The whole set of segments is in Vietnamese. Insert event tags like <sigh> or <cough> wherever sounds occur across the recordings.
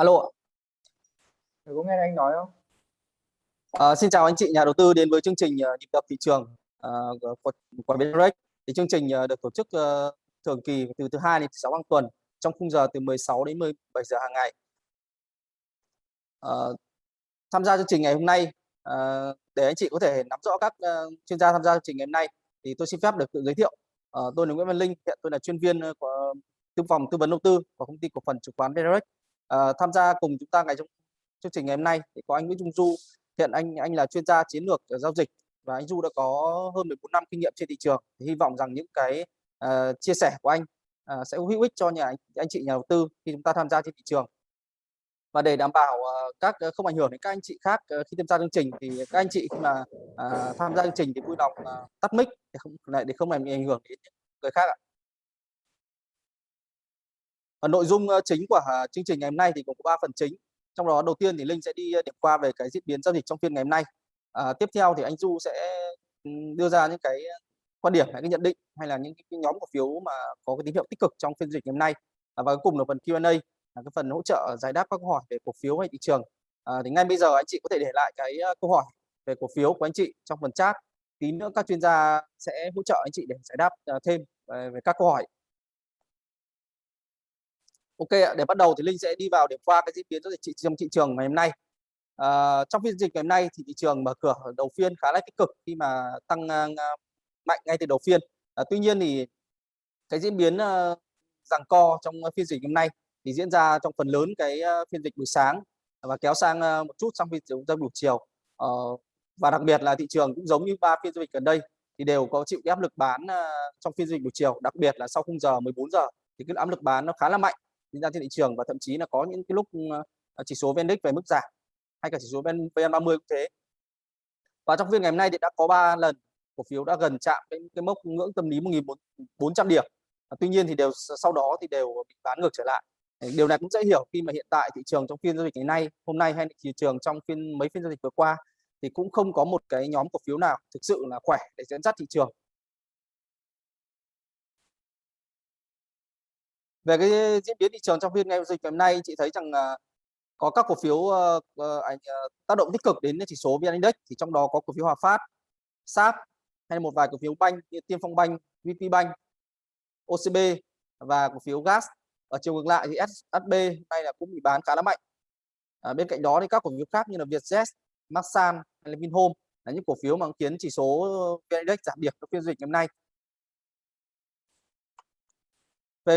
Alo ạ. có nghe anh nói không? À, xin chào anh chị nhà đầu tư đến với chương trình uh, nhịp đập thị trường uh, của, của Binrex. Thì chương trình được tổ chức uh, thường kỳ từ thứ hai đến thứ sáu hàng tuần trong khung giờ từ 16 đến 17 giờ hàng ngày. Uh, tham gia chương trình ngày hôm nay uh, để anh chị có thể nắm rõ các uh, chuyên gia tham gia chương trình ngày hôm nay thì tôi xin phép được tự giới thiệu. Uh, tôi là Nguyễn Văn Linh, hiện tôi là chuyên viên của tư phòng tư vấn đầu tư của công ty cổ phần chứng khoán Binrex. Uh, tham gia cùng chúng ta ngày trong chương trình ngày hôm nay thì có anh Nguyễn Trung Du. Hiện anh anh là chuyên gia chiến lược ờ, giao dịch và anh Du đã có hơn 14 năm kinh nghiệm trên thị trường. Thì hy vọng rằng những cái uh, chia sẻ của anh uh, sẽ hữu ích cho nhà anh, anh chị nhà đầu tư khi chúng ta tham gia trên thị trường. Và để đảm bảo uh, các uh, không ảnh hưởng đến các anh chị khác uh, khi tham gia chương trình thì các anh chị khi mà uh, tham gia chương trình thì vui lòng uh, tắt mic để không lại để không làm ảnh hưởng đến người khác ạ. Và nội dung chính của à, chương trình ngày hôm nay thì gồm có ba phần chính. Trong đó đầu tiên thì linh sẽ đi điểm qua về cái diễn biến giao dịch trong phiên ngày hôm nay. À, tiếp theo thì anh du sẽ đưa ra những cái quan điểm hay cái nhận định hay là những cái nhóm cổ phiếu mà có cái tín hiệu tích cực trong phiên dịch ngày hôm nay. À, và cuối cùng là phần Q&A là cái phần hỗ trợ giải đáp các câu hỏi về cổ phiếu hay thị trường. À, thì ngay bây giờ anh chị có thể để lại cái câu hỏi về cổ phiếu của anh chị trong phần chat. Tí nữa các chuyên gia sẽ hỗ trợ anh chị để giải đáp à, thêm à, về các câu hỏi. Ok ạ, để bắt đầu thì Linh sẽ đi vào điểm qua cái diễn biến giao dịch trong thị trường ngày hôm nay. À, trong phiên dịch ngày hôm nay thì thị trường mở cửa đầu phiên khá là tích cực khi mà tăng uh, mạnh ngay từ đầu phiên. À, tuy nhiên thì cái diễn biến uh, giằng co trong phiên dịch hôm nay thì diễn ra trong phần lớn cái uh, phiên dịch buổi sáng và kéo sang uh, một chút trong phiên dịch buổi chiều. Uh, và đặc biệt là thị trường cũng giống như ba phiên giao dịch gần đây thì đều có chịu áp lực bán uh, trong phiên dịch buổi chiều, đặc biệt là sau khung giờ 14 giờ thì cái áp lực bán nó khá là mạnh diễn ra trên thị trường và thậm chí là có những cái lúc ờ, ờ, chỉ số VN Index về mức giảm hay cả chỉ số VN30 cũng thế. Và trong phiên ngày hôm nay thì đã có 3 lần cổ phiếu đã gần chạm đến cái mốc ngưỡng tâm lý 1.400 điểm. À, tuy nhiên thì đều sau đó thì đều bị bán ngược trở lại. Điều này cũng dễ hiểu khi mà hiện tại thị trường trong phiên giao dịch ngày nay, hôm nay hay thị trường trong phiên mấy phiên giao dịch vừa qua thì cũng không có một cái nhóm cổ phiếu nào thực sự là khỏe để dẫn dắt thị trường về cái diễn biến thị trường trong phiên ngày dịch ngày hôm nay chị thấy rằng à, có các cổ phiếu uh, uh, tác động tích cực đến chỉ số VN Index thì trong đó có cổ phiếu Hòa Phát, SAP hay một vài cổ phiếu banh như Tiên Phong Banh, VP Banh, OCB và cổ phiếu gas. Ở chiều ngược lại thì SHB nay là cũng bị bán khá là mạnh. À, bên cạnh đó thì các cổ phiếu khác như là Vietjet, Masan hay là Vinhome là những cổ phiếu mà khiến chỉ số VN Index giảm điểm trong phiên dịch ngày hôm nay.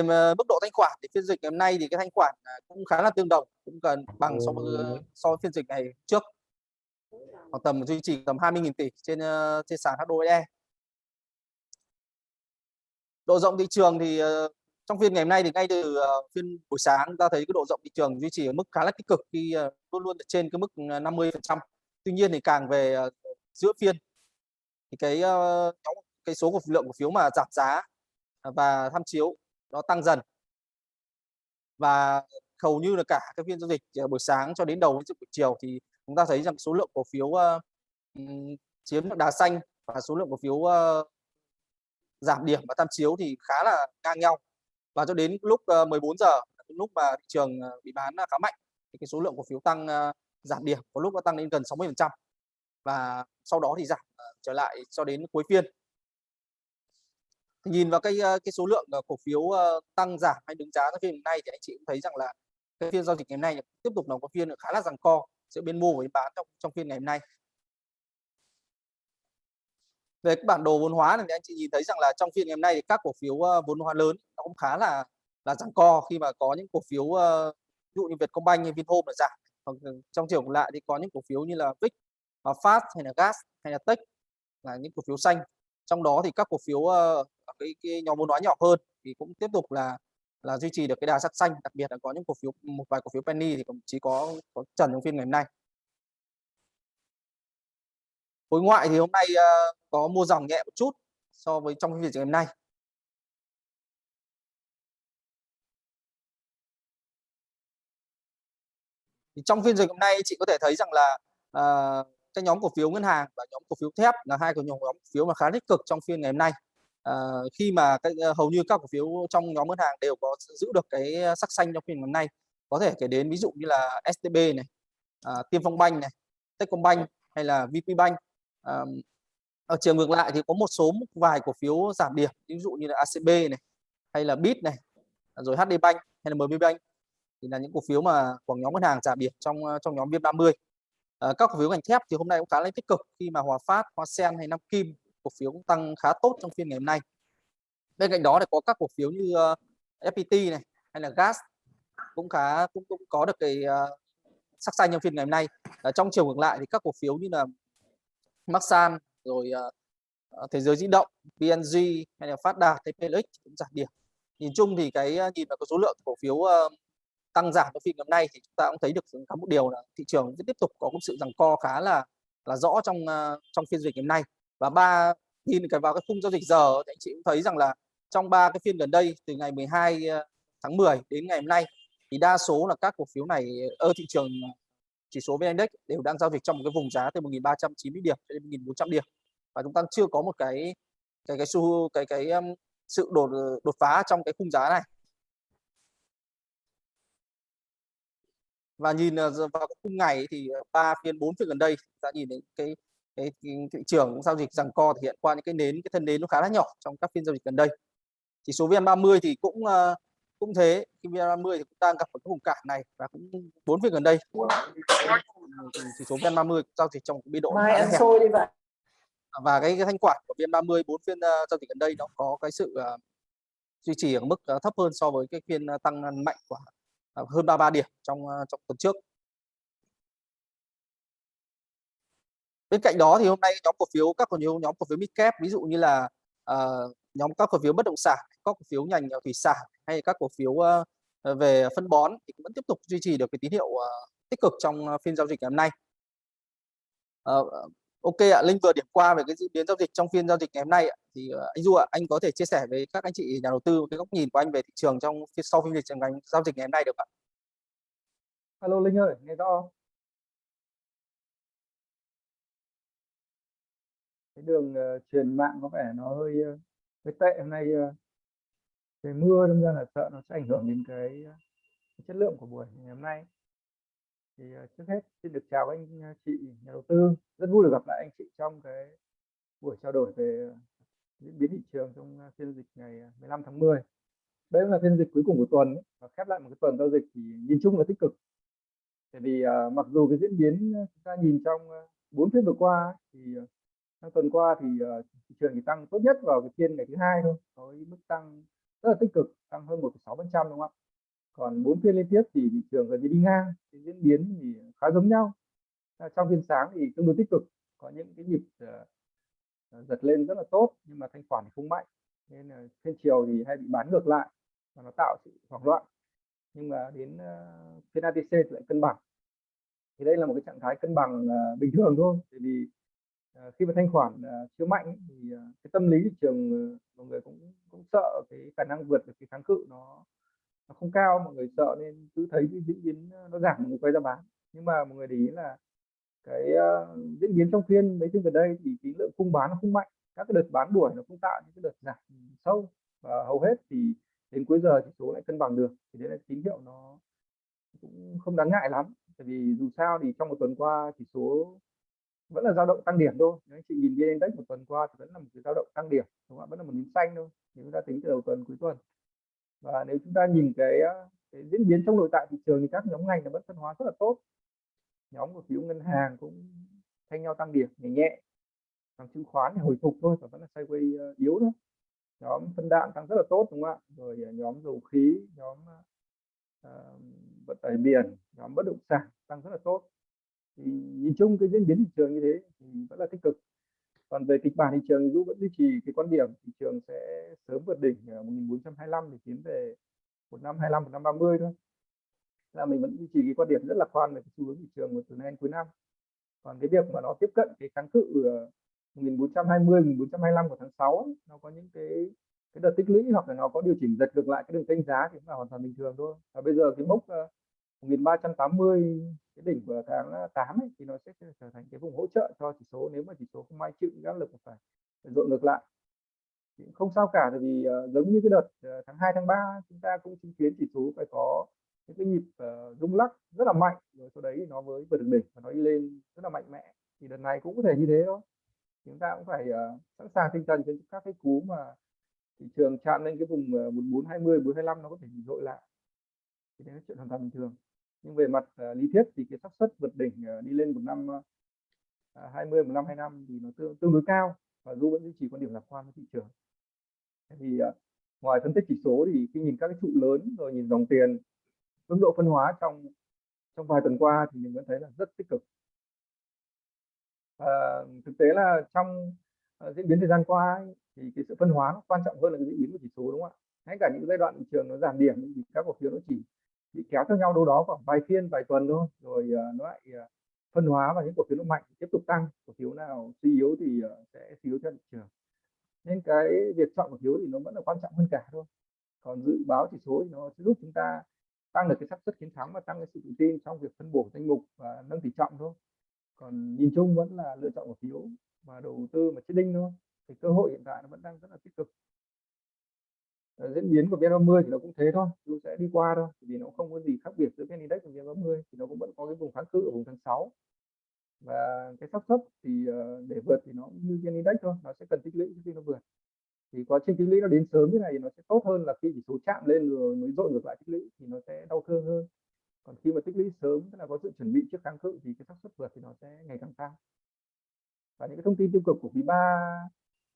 Về mức độ thanh khoản thì phiên dịch ngày hôm nay thì cái thanh khoản à, cũng khá là tương đồng cũng gần bằng so với so với phiên dịch ngày trước. Khoảng tầm duy trì tầm 20.000 tỷ trên uh, trên sàn HOE độ rộng thị trường thì uh, trong phiên ngày hôm nay thì ngay từ uh, phiên buổi sáng ta thấy cái độ rộng thị trường duy trì ở mức khá là tích cực khi luôn luôn trên cái mức 50 phần trăm. Tuy nhiên thì càng về giữa phiên thì cái cái số của lượng cổ phiếu mà giảm giá và tham chiếu nó tăng dần. Và hầu như là cả các phiên giao dịch ờ, buổi sáng cho đến đầu buổi chiều thì chúng ta thấy rằng số lượng cổ phiếu uh, chiếm đà xanh và số lượng cổ phiếu uh, giảm điểm và tham chiếu thì khá là ngang nhau. Và cho đến lúc uh, 14 giờ lúc mà thị trường bị bán khá mạnh thì cái số lượng cổ phiếu tăng uh, giảm điểm có lúc nó tăng lên gần 60 phần trăm và sau đó thì giảm uh, trở lại cho đến cuối phiên nhìn vào cái cái số lượng ờ, cổ phiếu tăng giảm hay đứng giá trong phiên hôm nay thì anh chị cũng thấy rằng là cái phiên giao dịch ngày hôm nay tiếp tục là có phiên khá là giằng co giữa bên mua và bên bán trong trong phiên ngày hôm nay. Về cái bản đồ vốn hóa này thì anh chị nhìn thấy rằng là trong phiên ngày hôm nay thì các cổ phiếu vốn hóa lớn nó cũng khá là là giằng co khi mà có những cổ phiếu ví dụ như Vietcombank hay Vinhome là giảm. Còn ờ, trong chiều lại thì có những cổ phiếu như là VIX, ờ, Fast hay là Gas hay là Tech là những cổ phiếu xanh. Trong đó thì các cổ phiếu cái, cái nhóm vốn hóa nhỏ hơn thì cũng tiếp tục là là duy trì được cái đà sắc xanh đặc biệt là có những cổ phiếu một vài cổ phiếu penny thì cũng chỉ có có trần trong phiên ngày hôm nay. Khối ngoại thì hôm nay uh, có mua dòng nhẹ một chút so với trong phiên ngày hôm nay. Thì trong phiên dịch hôm nay chị có thể thấy rằng là uh, cái nhóm cổ phiếu ngân hàng và nhóm cổ phiếu thép là hai cái nhóm cổ phiếu mà khá tích cực trong phiên ngày hôm nay à, khi mà cái, ờ, hầu như các cổ phiếu trong nhóm ngân hàng đều có giữ được cái ờ, sắc xanh trong phiên ngày hôm nay có thể kể đến ví dụ như là STB này, à, Tiên Phong Banh này, Techcombank hay là VPBank. À, ở chiều ngược lại thì có một số một vài cổ phiếu giảm điểm, ví dụ như là ACB này, hay là Bit này, rồi HD Bank hay là MB Bank thì là những cổ phiếu mà của nhóm ngân hàng giảm điểm trong trong nhóm VN30. À, các cổ phiếu ngành thép thì hôm nay cũng khá là tích cực khi mà Hòa Phát, Hoa Sen hay Nam Kim cổ phiếu cũng tăng khá tốt trong phiên ngày hôm nay. Bên cạnh đó thì có các cổ phiếu như ờ, uh, FPT này hay là gas cũng khá cũng cũng có được cái uh, sắc xanh trong phiên ngày hôm nay. Ở trong chiều ngược lại thì các cổ phiếu như là Maxan rồi uh, thế giới di động, PNG hay là Phát Đạt hay cũng giảm điểm. Nhìn chung thì cái nhìn vào cái số lượng cổ phiếu uh, tăng giảm trong phiên ngày hôm nay thì chúng ta cũng thấy được có một điều là thị trường tiếp tục có một sự giằng co khá là là rõ trong uh, trong phiên dịch ngày hôm nay và ba, nhìn cái vào cái khung giao dịch giờ thì anh chị cũng thấy rằng là trong ba cái phiên gần đây, từ ngày 12 ờ, tháng 10 đến ngày hôm nay, thì đa số là các cổ phiếu này ở thị trường ờ, chỉ số VN Index đều đang giao dịch trong một cái vùng giá từ 1.390 điểm đến 1.400 điểm. Và chúng ta chưa có một cái cái cái xu, cái cái sự đột đột phá trong cái khung giá này. Và nhìn vào cái khung ngày thì ba phiên, bốn phiên gần đây ta nhìn đến cái cái, thị trường giao dịch rằng co thể hiện qua những cái nến cái thân nến nó khá là nhỏ trong các phiên giao dịch gần đây. Chỉ số VN30 thì cũng uh, cũng thế khi VN30 thì cũng đang gặp một cái vùng cản này và cũng bốn phiên gần đây. Chỉ số VN30 giao dịch trong biên độ Mai ăn xôi đi vậy và cái, cái thanh khoản của VN30 bốn phiên uh, giao dịch gần đây nó có cái sự uh, duy trì ở mức uh, thấp hơn so với cái phiên uh, tăng mạnh của uh, hơn 33 điểm trong uh, trong tuần trước bên cạnh đó thì hôm nay nhóm cổ phiếu các cổ phiếu nhóm cổ phiếu midcap ví dụ như là uh, nhóm các cổ phiếu bất động sản các cổ phiếu ngành ờ, thủy sản hay các cổ phiếu uh, về phân bón thì cũng vẫn tiếp tục duy trì được cái tín hiệu uh, tích cực trong phiên giao dịch ngày hôm nay. Uh, ok ạ linh vừa điểm qua về cái diễn biến giao dịch trong phiên giao dịch ngày hôm nay ạ. thì uh, anh du ạ anh có thể chia sẻ với các anh chị nhà đầu tư cái góc nhìn của anh về thị trường trong sau phiên dịch ngành giao dịch ngày hôm nay được ạ? Alo linh ơi nghe rõ không? Cái đường uh, truyền mạng có vẻ nó hơi uh, hơi tệ. Hôm nay uh, mưa đâm ra là sợ nó sẽ ảnh hưởng đến cái, cái chất lượng của buổi ngày hôm nay. Thì uh, trước hết xin được chào anh chị nhà đầu tư. Rất vui được gặp lại anh chị trong cái buổi trao đổi về diễn biến thị trường trong phiên dịch ngày 15 tháng 10 đây là phiên dịch cuối cùng của tuần và khép lại một cái tuần giao dịch thì nhìn chung là tích cực. Tại vì uh, mặc dù cái diễn biến chúng ta nhìn trong bốn phiên vừa qua thì uh, tuần qua thì uh, thị trường chỉ tăng tốt nhất vào cái phiên ngày thứ hai thôi với mức tăng rất là tích cực tăng hơn 1,6 phần trăm đúng không ạ? Còn bốn phiên liên tiếp thì thị trường gần như đi ngang cái diễn biến thì khá giống nhau. À, trong phiên sáng thì tương đối tích cực có những cái nhịp uh, giật lên rất là tốt nhưng mà thanh khoản thì không mạnh. Nên là phiên chiều thì hay bị bán ngược lại và nó tạo sự hoảng loạn. Nhưng mà đến uh, phiên ATC thì lại cân bằng. Thì đây là một cái trạng thái cân bằng uh, bình thường thôi bởi vì Ờ, khi mà thanh khoản ờ, chưa mạnh thì ờ, cái tâm lý thị trường mọi người cũng cũng sợ cái khả năng vượt được cái kháng cự nó nó không cao. Mọi người sợ nên cứ thấy cái diễn biến nó giảm mọi người quay ra bán. Nhưng mà mọi người để ý là cái uh, diễn biến trong phiên mấy phiên gần đây thì cái lượng cung bán nó không mạnh. Các cái đợt bán đuổi nó không tạo những cái đợt giảm sâu. Và hầu hết thì đến cuối giờ chỉ số lại cân bằng được. Thì đấy là tín hiệu nó cũng không đáng ngại lắm. Tại vì dù sao thì trong một tuần qua chỉ số vẫn là dao động tăng điểm thôi. Nếu anh chị nhìn vn index một tuần qua thì vẫn là một cái dao động tăng điểm đúng không? vẫn là một nến xanh thôi nếu chúng ta tính từ đầu tuần cuối tuần. Và nếu chúng ta nhìn cái, cái diễn biến trong nội tại thị trường thì các nhóm ngành nó vẫn phân hóa rất là tốt. Nhóm cổ phiếu ngân hàng cũng thay nhau tăng điểm nhẹ nhẹ. Còn chứng khoán thì hồi phục thôi và vẫn là sideways yếu thôi. Nhóm phân đạm tăng rất là tốt đúng không ạ? Rồi à, nhóm dầu khí nhóm uh, vận tải biển nhóm bất động sản tăng rất là tốt nhìn chung cái diễn biến thị trường như thế thì vẫn là tích cực. Còn về kịch bản thị trường dù vẫn duy trì cái quan điểm thị trường sẽ sớm vượt đỉnh 1425 để tiến về 1525-1530 thôi. Là mình vẫn duy trì cái quan điểm rất lạc quan về cái xu hướng thị trường từ nay đến cuối năm. Còn cái việc mà nó tiếp cận cái kháng cự 1420 1425 của tháng 6 nó có những cái cái đợt tích lũy hoặc là nó có điều chỉnh giật ngược lại cái đường kênh giá thì cũng là hoàn toàn bình thường thôi. Và bây giờ cái mốc 1380 cái đỉnh của tháng à, 8 ấy, thì nó sẽ trở thành cái vùng hỗ trợ cho chỉ số. Nếu mà chỉ số không may chịu áp lực phải dội ngược lại. Thì không sao cả bởi vì uh, giống như cái đợt uh, tháng 2 tháng 3 chúng ta cũng chứng kiến chỉ số phải có những cái nhịp uh, rung lắc rất là mạnh. Rồi sau đấy nó mới vượt được đỉnh và nó đi lên rất là mạnh mẽ. Thì đợt này cũng có thể như thế thôi. Chúng ta cũng phải uh, sẵn sàng tinh thần trên các cái cú mà thị trường chạm lên cái vùng uh, 1420 425 nó có thể dội lại. Thì đấy là chuyện hoàn toàn bình thường nhưng về mặt uh, lý thuyết thì cái xác suất vượt đỉnh uh, đi lên một năm ờ, à, uh, 20 một năm 25 thì nó tương, tương đối cao và du vẫn duy trì quan điểm lạc quan với thị trường. Thì uh, ngoài phân tích chỉ số thì khi nhìn các cái trụ lớn rồi nhìn dòng tiền mức độ phân hóa trong trong vài tuần qua thì mình vẫn thấy là rất tích cực. À, thực tế là trong uh, diễn biến thời gian qua ấy, thì cái sự phân hóa nó quan trọng hơn là cái diễn biến của chỉ số đúng không ạ? Ngay cả những giai đoạn thị trường nó giảm điểm thì các cổ phiếu nó chỉ bị kéo theo nhau đâu đó khoảng vài phiên vài tuần thôi. Rồi uh, nó lại uh, phân hóa và những cổ phiếu nó mạnh tiếp tục tăng. Cổ phiếu nào suy yếu thì uh, sẽ suy yếu theo thị trường. Nên cái việc chọn cổ phiếu thì nó vẫn là quan trọng hơn cả thôi. Còn dự báo chỉ số thì nó sẽ giúp chúng ta tăng được cái xác suất chiến thắng và tăng cái sự tự tin trong việc phân bổ danh mục và nâng tỷ trọng thôi. Còn nhìn chung vẫn là lựa chọn cổ phiếu mà đầu tư mà chết đinh thôi. Thì cơ hội hiện tại nó vẫn đang rất là tích cực. Ờ, diễn biến của VN30 thì nó cũng thế thôi, nó sẽ đi qua thôi vì nó không có gì khác biệt giữa VN Index và VN30 thì nó cũng vẫn có cái vùng kháng cự ở vùng tháng 6 và cái xác suất thì ờ, để vượt thì nó như VN Index thôi, nó sẽ cần tích lũy khi nó vượt. Thì quá trình tích lũy nó đến sớm như này thì nó sẽ tốt hơn là khi chỉ số chạm lên rồi mới dội ngược lại tích lũy thì nó sẽ đau thương hơn. Còn khi mà tích lũy sớm, tức là có sự chuẩn bị trước kháng cự thì cái xác suất vượt thì nó sẽ ngày càng cao. Và những cái thông tin tiêu cực của quý 3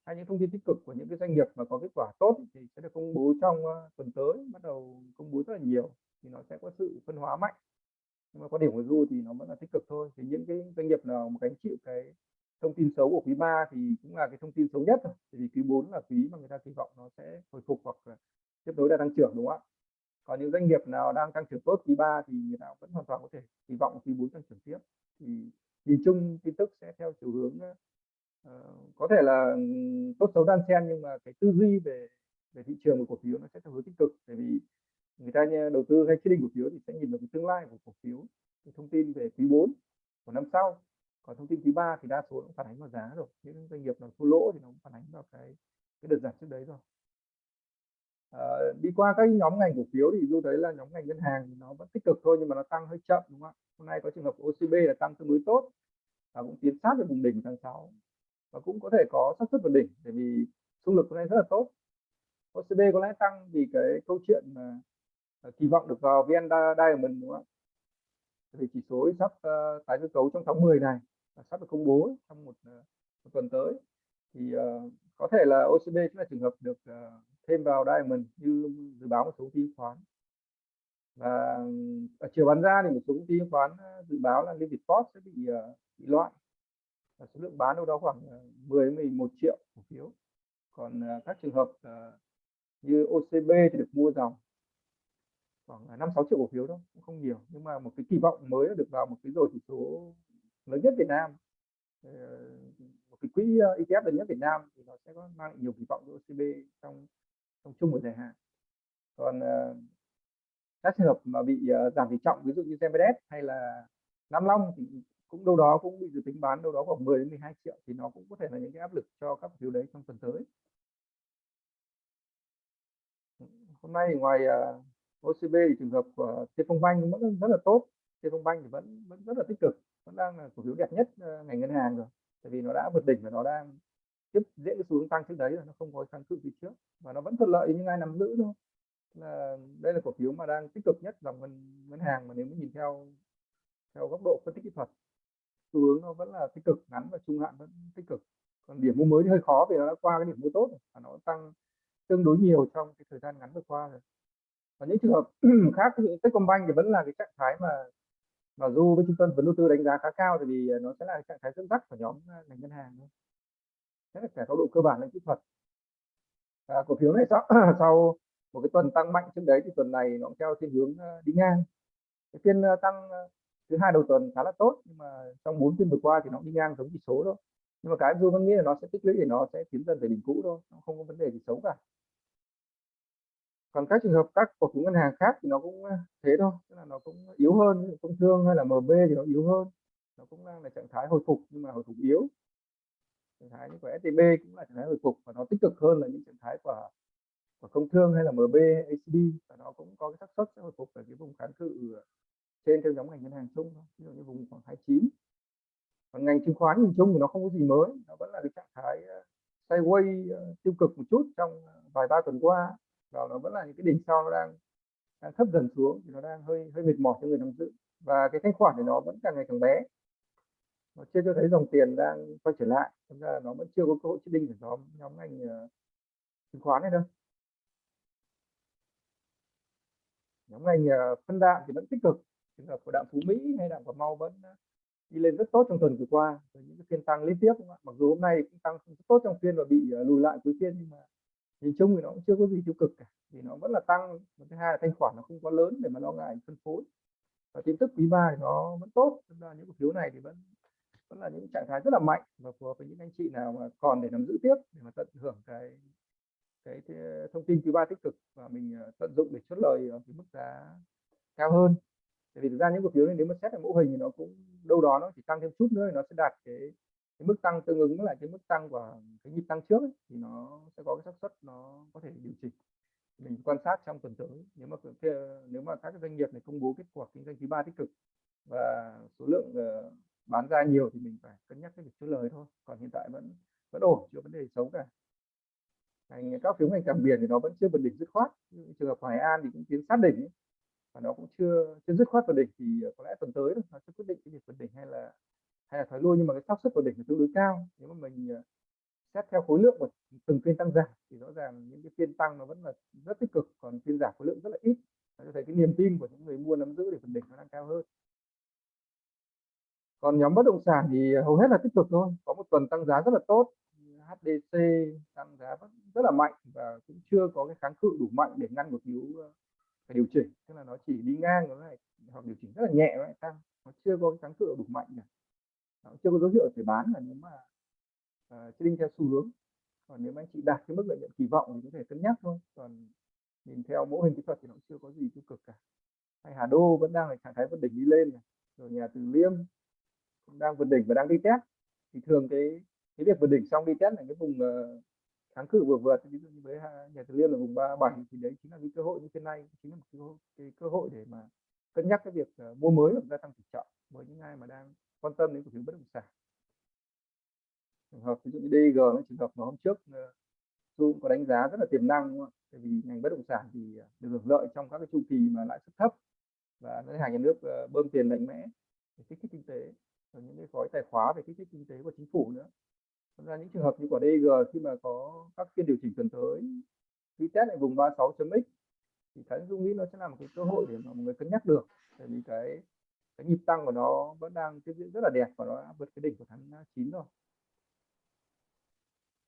hay những thông tin tích cực của những cái doanh nghiệp mà có kết quả tốt thì sẽ được công bố trong ờ, tuần tới, bắt đầu công bố rất là nhiều thì nó sẽ có sự phân hóa mạnh. Nhưng mà quan điểm của du thì nó vẫn là tích cực thôi. Thì những cái doanh nghiệp nào mà gánh chịu cái thông tin xấu của quý 3 thì cũng là cái thông tin xấu nhất rồi. Vì quý 4 là quý mà người ta kỳ vọng nó sẽ hồi phục hoặc là tiếp nối là tăng trưởng, đúng không ạ? Còn những doanh nghiệp nào đang tăng trưởng tốt, quý 3 thì người ta vẫn hoàn toàn có thể kỳ vọng quý 4 tăng trưởng tiếp. Thì nhìn chung tin tức sẽ theo chiều hướng ờ, Ờ, có thể là ừ, tốt xấu đan xen nhưng mà cái tư duy về về thị trường của cổ phiếu nó sẽ theo hướng tích cực. Bởi vì người ta đầu tư hay trading cổ phiếu thì sẽ nhìn vào cái tương lai của cổ phiếu cái thông tin về quý 4 của năm sau. Còn thông tin quý 3 thì đa số cũng phản ánh vào giá rồi những doanh nghiệp nào thua lỗ thì nó cũng phản ánh vào cái cái đợt giảm trước đấy rồi. À, đi qua các nhóm ngành cổ phiếu thì du thấy là nhóm ngành ngân hàng thì nó vẫn tích cực thôi nhưng mà nó tăng hơi chậm đúng không ạ? Hôm nay có trường hợp OCB là tăng tương đối tốt và cũng tiến sát về vùng đỉnh tháng 6 và cũng có thể có xác suất vượt đỉnh bởi vì xung lực hôm nay rất là tốt. OCB có lẽ tăng vì cái câu chuyện mà à, kỳ vọng được vào VN Diamond đúng không ạ? Vì chỉ số sắp uh, tái cơ cấu trong tháng 10 này sắp được công bố trong một, uh, một tuần tới. Thì uh, có thể là OCB sẽ là trường hợp được uh, thêm vào Diamond như dự báo một số chứng khoán. Và ở chiều bán ra thì một số công ty khoán dự báo là Liên Việt Post sẽ bị uh, bị loại và số lượng bán đâu đó khoảng ờ, 10 11 triệu cổ phiếu. Còn ờ, các trường hợp ờ, như OCB thì được mua dòng khoảng à, năm sáu triệu cổ phiếu đó cũng không nhiều. Nhưng mà một cái kỳ vọng mới được vào một cái rồi chỉ số lớn nhất Việt Nam. Một cái quỹ ETF lớn nhất Việt Nam thì nó sẽ có mang nhiều kỳ vọng với OCB trong trong chung và dài hạn. Còn các trường hợp mà bị giảm tỷ trọng, ví dụ như Zemedes hay là Nam Long thì cũng đâu đó cũng bị dự tính bán đâu đó khoảng 10 đến 12 triệu thì nó cũng có thể là những cái áp lực cho các cổ phiếu đấy trong tuần tới. Hôm nay ngoài à, uh, OCB thì trường hợp à, của Phong Banh vẫn rất là tốt. Phong Banh thì vẫn vẫn rất là tích cực vẫn đang là cổ phiếu đẹp nhất uh, ngành ngân hàng rồi. Tại vì nó đã vượt đỉnh và nó đang tiếp dễ cái xu hướng tăng trước đấy rồi nó không có kháng cự gì trước và nó vẫn thuận lợi những ai nắm giữ thôi. Là đây là cổ phiếu mà đang tích cực nhất dòng ngân ngân hàng mà nếu mà nhìn theo theo góc độ phân tích kỹ thuật xu hướng nó vẫn là tích cực ngắn và trung hạn vẫn tích cực. Còn điểm mua mới thì hơi khó vì nó đã qua cái điểm mua tốt rồi và nó tăng tương đối nhiều trong cái thời gian ngắn vừa qua rồi. Và những trường hợp <clears throat> khác ví dụ Techcombank thì vẫn là cái trạng thái mà mà du với trung tâm vấn đầu tư đánh giá khá cao thì vì nó sẽ là trạng thái dẫn dắt của nhóm à, ngành ngân hàng thôi. Thế là cả góc độ cơ bản lẫn kỹ thuật. À, cổ phiếu này sau, <clears throat> sau một cái tuần tăng mạnh trước đấy thì tuần này nó theo thiên hướng à, đi ngang. Cái phiên à, tăng thứ hai đầu tuần khá là tốt, nhưng mà trong bốn phiên vừa qua thì nó đi ngang giống chỉ số thôi. Nhưng mà cái du vẫn nghĩ là nó sẽ tích lũy để nó sẽ tiến dần về đỉnh cũ thôi, nó không có vấn đề gì xấu cả. Còn các trường hợp các cổ phiếu ngân hàng khác thì nó cũng ờ, thế thôi, tức là nó cũng yếu hơn công thương hay là MB thì nó yếu hơn. Nó cũng đang là trạng thái hồi phục, nhưng mà hồi phục yếu. Trạng thái như của STB cũng là trạng thái hồi phục và nó tích cực hơn là những trạng thái của của công thương hay là MB ACB và nó cũng có cái xác suất sẽ hồi phục ở cái vùng kháng cự ờ, trên theo nhóm ngành ngân hàng chung thôi ví dụ như vùng khoảng 29 còn ngành chứng khoán nhìn chung thì nó không có gì mới nó vẫn là cái trạng thái ờ, sideways ờ, tiêu cực một chút trong ờ, vài ba tuần qua. Và nó vẫn là những cái đỉnh sau nó đang đang thấp dần xuống thì nó đang hơi hơi mệt mỏi cho người nắm giữ. Và cái thanh khoản thì nó vẫn càng ngày càng bé. Nó chưa cho thấy dòng tiền đang quay trở lại chúng ra là nó vẫn chưa có cơ hội chết đinh của nhóm nhóm ngành uh, chứng khoán này đâu. Nhóm ngành uh, phân đạm thì vẫn tích cực trường hợp của đạm phú mỹ hay đạm của mau vẫn ờ, đi lên rất tốt trong tuần vừa qua với những cái phiên tăng liên tiếp mặc dù hôm nay cũng tăng rất tốt trong phiên và bị ờ, lùi lại cuối phiên nhưng mà nhìn chung thì nó cũng chưa có gì tiêu cực cả thì nó vẫn là tăng. Và thứ hai là thanh khoản nó không quá lớn để mà lo ngại phân phối. Và tin tức quý ba thì nó vẫn tốt chúng là những cổ phiếu này thì vẫn vẫn là những trạng thái rất là mạnh và phù hợp với những anh chị nào mà còn để nắm giữ tiếp để mà tận hưởng cái cái, thông tin quý ba tích cực và mình ờ, tận dụng để chốt lời ở cái mức giá cao hơn tại vì thực ra những cổ phiếu này nếu mà xét ở mẫu hình thì nó cũng đâu đó nó chỉ tăng thêm chút nữa thì nó sẽ đạt cái cái mức tăng tương ứng lại cái mức tăng của cái nhịp tăng trước ấy, thì nó sẽ có cái xác suất nó có thể điều chỉnh mình quan sát trong tuần tới nếu mà nếu mà các doanh nghiệp này công bố kết quả kinh doanh quý ba tích cực và số lượng uh, bán ra nhiều thì mình phải cân nhắc cái việc chốt lời thôi còn hiện tại vẫn vẫn ổn chưa vấn đề xấu cả ngành các phiếu ngành cảng biển thì nó vẫn chưa vượt đỉnh dứt khoát trường hợp Hoài An thì cũng tiến sát đỉnh ấy và nó cũng chưa chưa dứt khoát vào đỉnh thì ờ, có lẽ tuần tới nó sẽ quyết định cái việc vượt đỉnh hay là hay là thoái lui, nhưng mà cái xác suất vượt đỉnh là tương đối cao. Nếu mà mình ờ, xét theo khối lượng của từng phiên tăng giảm thì rõ ràng những cái phiên tăng nó vẫn là rất tích cực, còn phiên giảm khối lượng rất là ít. Nó cho thấy cái niềm tin của những người mua nắm giữ để vượt đỉnh nó đang cao hơn. Còn nhóm bất động sản thì ờ, hầu hết là tích cực thôi, có một tuần tăng giá rất là tốt HDC tăng giá rất là mạnh và cũng chưa có cái kháng cự đủ mạnh để ngăn một yếu phải điều chỉnh tức là nó chỉ đi ngang nó lại hoặc điều chỉnh rất là nhẹ lại tăng. Nó chưa có cái kháng cự đủ mạnh này nó chưa có dấu hiệu phải bán là nếu mà uh, trading theo xu hướng. Còn nếu mà anh chị đạt cái mức lợi nhuận kỳ vọng thì có thể cân nhắc thôi. Còn nhìn theo mẫu hình kỹ thuật thì nó chưa có gì tiêu cực cả. Hay Hà Đô vẫn đang là trạng thái vượt đỉnh đi lên này. rồi nhà Từ Liêm cũng đang vượt đỉnh và đang đi test. Thì thường cái cái việc vượt đỉnh xong đi test là cái vùng uh, kháng cự vừa vượt ví dụ như với nhà thực Liêm là vùng 37 thì đấy chính là cái cơ hội như thế này chính là một cái, cái cơ hội để mà cân nhắc cái việc uh, mua mới hoặc gia tăng tỷ trọng với những ai mà đang quan tâm đến cổ phiếu bất động sản trường hợp ví dụ như DG nó trường hợp mà hôm trước ờ, cũng có đánh giá rất là tiềm năng đúng không? tại vì ngành bất động sản thì ờ, được hưởng lợi trong các cái chu kỳ mà lãi suất thấp và ngân hàng nhà nước bơm tiền mạnh mẽ để kích thích kinh tế và những cái gói tài khóa về kích thích kinh tế của chính phủ nữa ra những trường hợp như quả DG khi mà có các phiên điều chỉnh tuần tới, khi test lại vùng 36.x thì Thái Dung nghĩ nó sẽ là một cái cơ hội để mà mọi người cân nhắc được, tại vì cái cái nhịp tăng của nó vẫn đang tiếp diễn rất là đẹp và nó đã vượt cái đỉnh của tháng 9 rồi.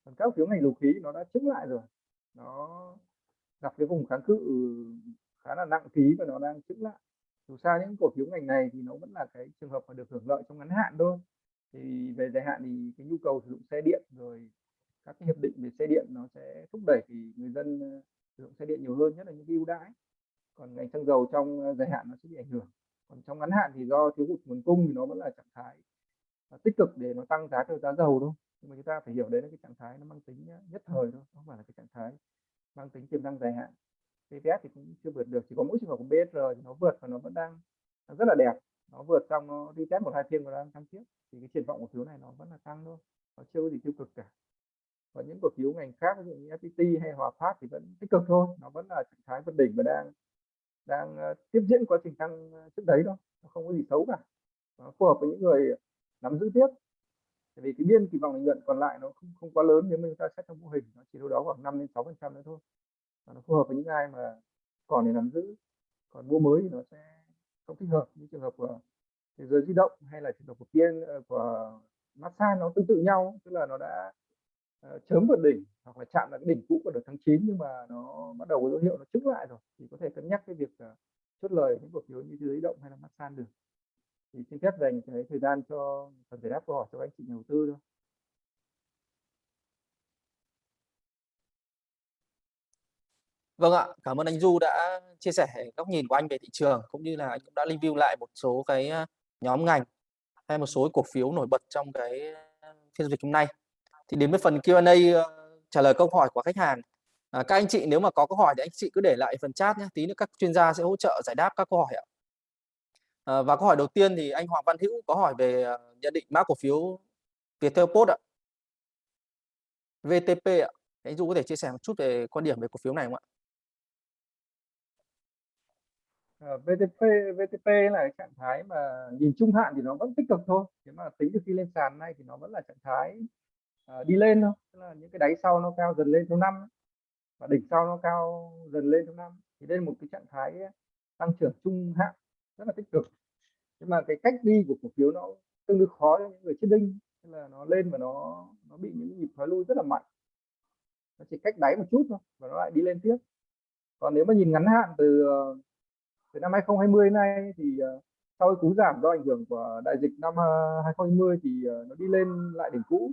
Còn các phiếu ngành dầu khí nó đã chứng lại rồi, nó gặp cái vùng kháng cự khá là nặng ký và nó đang chứng lại. Dù sao những cổ phiếu ngành này thì nó vẫn là cái trường hợp mà được hưởng lợi trong ngắn hạn thôi thì về dài hạn thì cái nhu cầu sử dụng xe điện rồi các cái hiệp định về xe điện nó sẽ thúc đẩy thì người dân ờ, sử dụng xe điện nhiều hơn nhất là những cái ưu đãi. Còn ngành xăng dầu trong ờ, dài hạn nó sẽ bị ảnh hưởng. Còn trong ngắn hạn thì do thiếu hụt nguồn cung thì nó vẫn là trạng thái ờ, tích cực để nó tăng giá theo giá dầu thôi. Nhưng mà chúng ta phải hiểu đấy là cái trạng thái nó mang tính nhất thời thôi không phải là cái trạng thái mang tính tiềm năng dài hạn. PVS thì cũng chưa vượt được chỉ có mỗi trường hợp của BSR thì nó vượt và nó vẫn đang rất là đẹp. Nó vượt trong nó đi test một hai phiên và đang tăng tiếp thì cái triển vọng cổ phiếu này nó vẫn là tăng thôi, nó chưa có gì tiêu cực cả. Và những cổ phiếu ngành khác, ví dụ như FPT hay Hòa Phát thì vẫn tích cực thôi, nó vẫn là trạng thái vượt đỉnh và đang đang ờ, tiếp diễn quá trình tăng ờ, trước đấy thôi, nó không có gì xấu cả. Nó phù hợp với những người nắm giữ tiếp. Tại vì cái biên kỳ vọng lợi nhuận còn lại nó không không quá lớn, nếu mà chúng ta xét trong mô hình, nó chỉ đâu đó khoảng 5 đến 6 phần trăm nữa thôi. Và nó phù hợp với những ai mà còn để nắm giữ, còn mua mới thì nó sẽ không thích hợp. Như trường hợp của thế giới di động hay là trường hợp của tiên ờ, của massage nó tương tự nhau tức là nó đã uh, chớm vượt đỉnh hoặc là chạm lại cái đỉnh cũ của đợt tháng 9 nhưng mà nó bắt đầu có dấu hiệu nó trứng lại rồi. Thì có thể cân nhắc cái việc uh, chốt lời những cổ phiếu như thế giới di động hay là massage được. Thì xin phép dành cái thời gian cho phần giải đáp câu hỏi cho anh chị nhà đầu tư thôi. Vâng ạ, cảm ơn anh Du đã chia sẻ góc nhìn của anh về thị trường cũng như là anh cũng đã review lại một số cái nhóm ngành hay một số cổ phiếu nổi bật trong cái phiên giao dịch hôm nay. Thì đến với phần Q&A trả lời câu hỏi của khách hàng À, các anh chị nếu mà có câu hỏi thì anh chị cứ để lại phần chat nhé. Tí nữa các chuyên gia sẽ hỗ trợ giải đáp các câu hỏi ạ. À, và câu hỏi đầu tiên thì anh Hoàng Văn Hữu có hỏi về uh, nhận định mã cổ phiếu Viettel Post ạ. VTP ạ. Anh Du có thể chia sẻ một chút về quan điểm về cổ phiếu này không ạ? À, Ờ, VTP VTP là cái trạng thái mà nhìn trung hạn thì nó vẫn tích cực thôi. Thế mà tính từ khi lên sàn này thì nó vẫn là trạng thái uh, đi lên thôi. Tức là những cái đáy sau nó cao dần lên theo năm và đỉnh sau nó cao dần lên theo năm. Thì đây là một cái trạng thái ờ, tăng trưởng trung hạn rất là tích cực. Nhưng mà cái cách đi của cổ phiếu nó tương đối khó cho những người chết đinh. Nên là nó lên và nó nó bị những nhịp thoái lui rất là mạnh. Nó chỉ cách đáy một chút thôi và nó lại đi lên tiếp. Còn nếu mà nhìn ngắn hạn từ từ năm 2020 nay thì ờ, sau cái cú giảm do ảnh hưởng của đại dịch năm ờ, 2020 thì ờ, nó đi lên lại đỉnh cũ.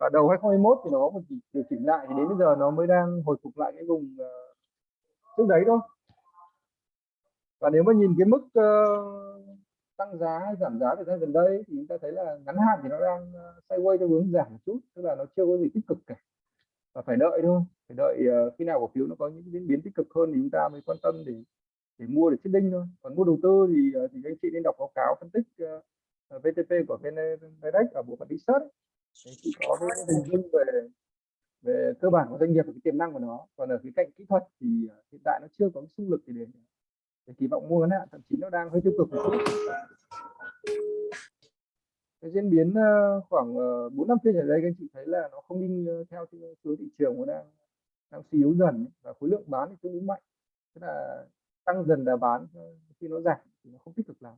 Và đầu 2021 thì nó có một điều chỉnh lại thì đến bây giờ nó mới đang hồi phục lại cái vùng uh, trước đấy thôi. Và nếu mà nhìn cái mức uh, tăng giá hay giảm giá thời gian gần đây thì chúng ta thấy là ngắn hạn thì nó đang uh, sideways theo hướng giảm một chút tức là nó chưa có gì tích cực cả. Và phải đợi thôi phải đợi uh, khi nào cổ phiếu nó có những diễn biến tích cực hơn thì chúng ta mới quan tâm để để mua để chết đinh thôi. Còn mua đầu tư thì ờ, thì anh chị nên đọc báo cáo phân tích ờ, ờ, uh, VTP của VN Direct ở bộ phận research. Thì chị có cái hình dung về về cơ bản của doanh nghiệp và cái tiềm năng của nó. Còn ở cái cạnh kỹ thuật thì hiện tại nó chưa có xung lực để, để kỳ vọng mua ngắn hạn thậm chí nó đang hơi tiêu cực một chút. Cái diễn biến khoảng bốn năm phiên ở đây các anh chị thấy là nó không đi theo hướng thị trường nó đang đang suy yếu dần. Và khối lượng bán thì tương đối mạnh. Tức là tăng dần là bán ờ, khi nó giảm thì nó không tích cực lắm.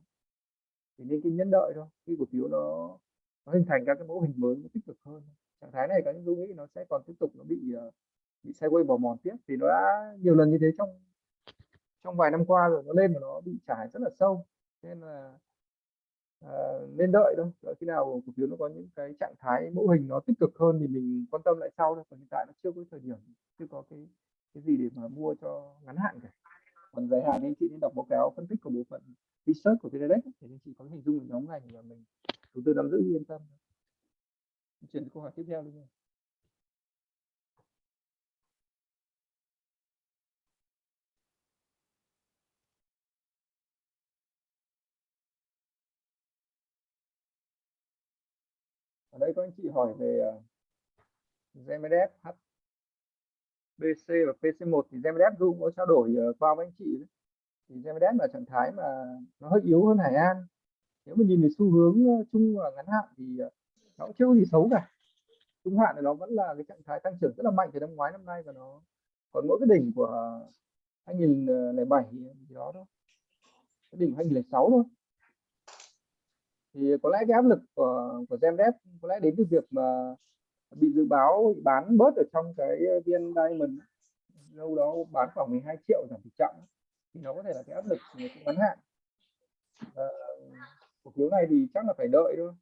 Thì nên cái nhẫn đợi thôi khi cổ phiếu nó nó hình thành các cái mẫu hình mới nó tích cực hơn. Trạng thái này có những tôi nghĩ nó sẽ còn tiếp tục nó bị ờ, bị sideways bò mòn tiếp thì nó đã nhiều lần như thế trong trong vài năm qua rồi nó lên mà nó bị trải rất là sâu. Nên là à, nên đợi thôi đợi khi nào cổ phiếu nó có những cái trạng thái mẫu hình nó tích cực hơn thì mình quan tâm lại sau thôi còn hiện tại nó chưa có thời điểm chưa có cái cái gì để mà mua cho ngắn hạn cả còn dài hạn thì anh chị nên đọc báo cáo phân tích của bộ phận research của VNDAX thì anh chị có hình dung được nhóm ngành và mình đầu tư nắm giữ yên tâm. Chuyển câu hỏi tiếp theo luôn ở đây có anh chị hỏi về uh, H BC và PC1 thì GMDF Dung có trao đổi ờ, qua với anh chị đấy. thì GMDF là trạng thái mà nó hơi yếu hơn Hải An. Nếu mà nhìn về xu hướng ờ, chung và ngắn hạn thì ờ, nó cũng chưa có gì xấu cả. Trung hạn thì nó vẫn là cái trạng thái tăng trưởng rất là mạnh từ năm ngoái, năm nay và nó còn mỗi cái đỉnh của 2007 thì đó thôi. Cái đỉnh 2006 thôi. Thì có lẽ cái áp lực của của Zemdev có lẽ đến từ việc mà bị dự báo bán bớt ở trong cái ờ, viên Diamond lâu đó bán khoảng 12 triệu giảm tỷ trọng thì nó có thể là cái áp lực ngắn hạn. À, cổ phiếu này thì chắc là phải đợi thôi.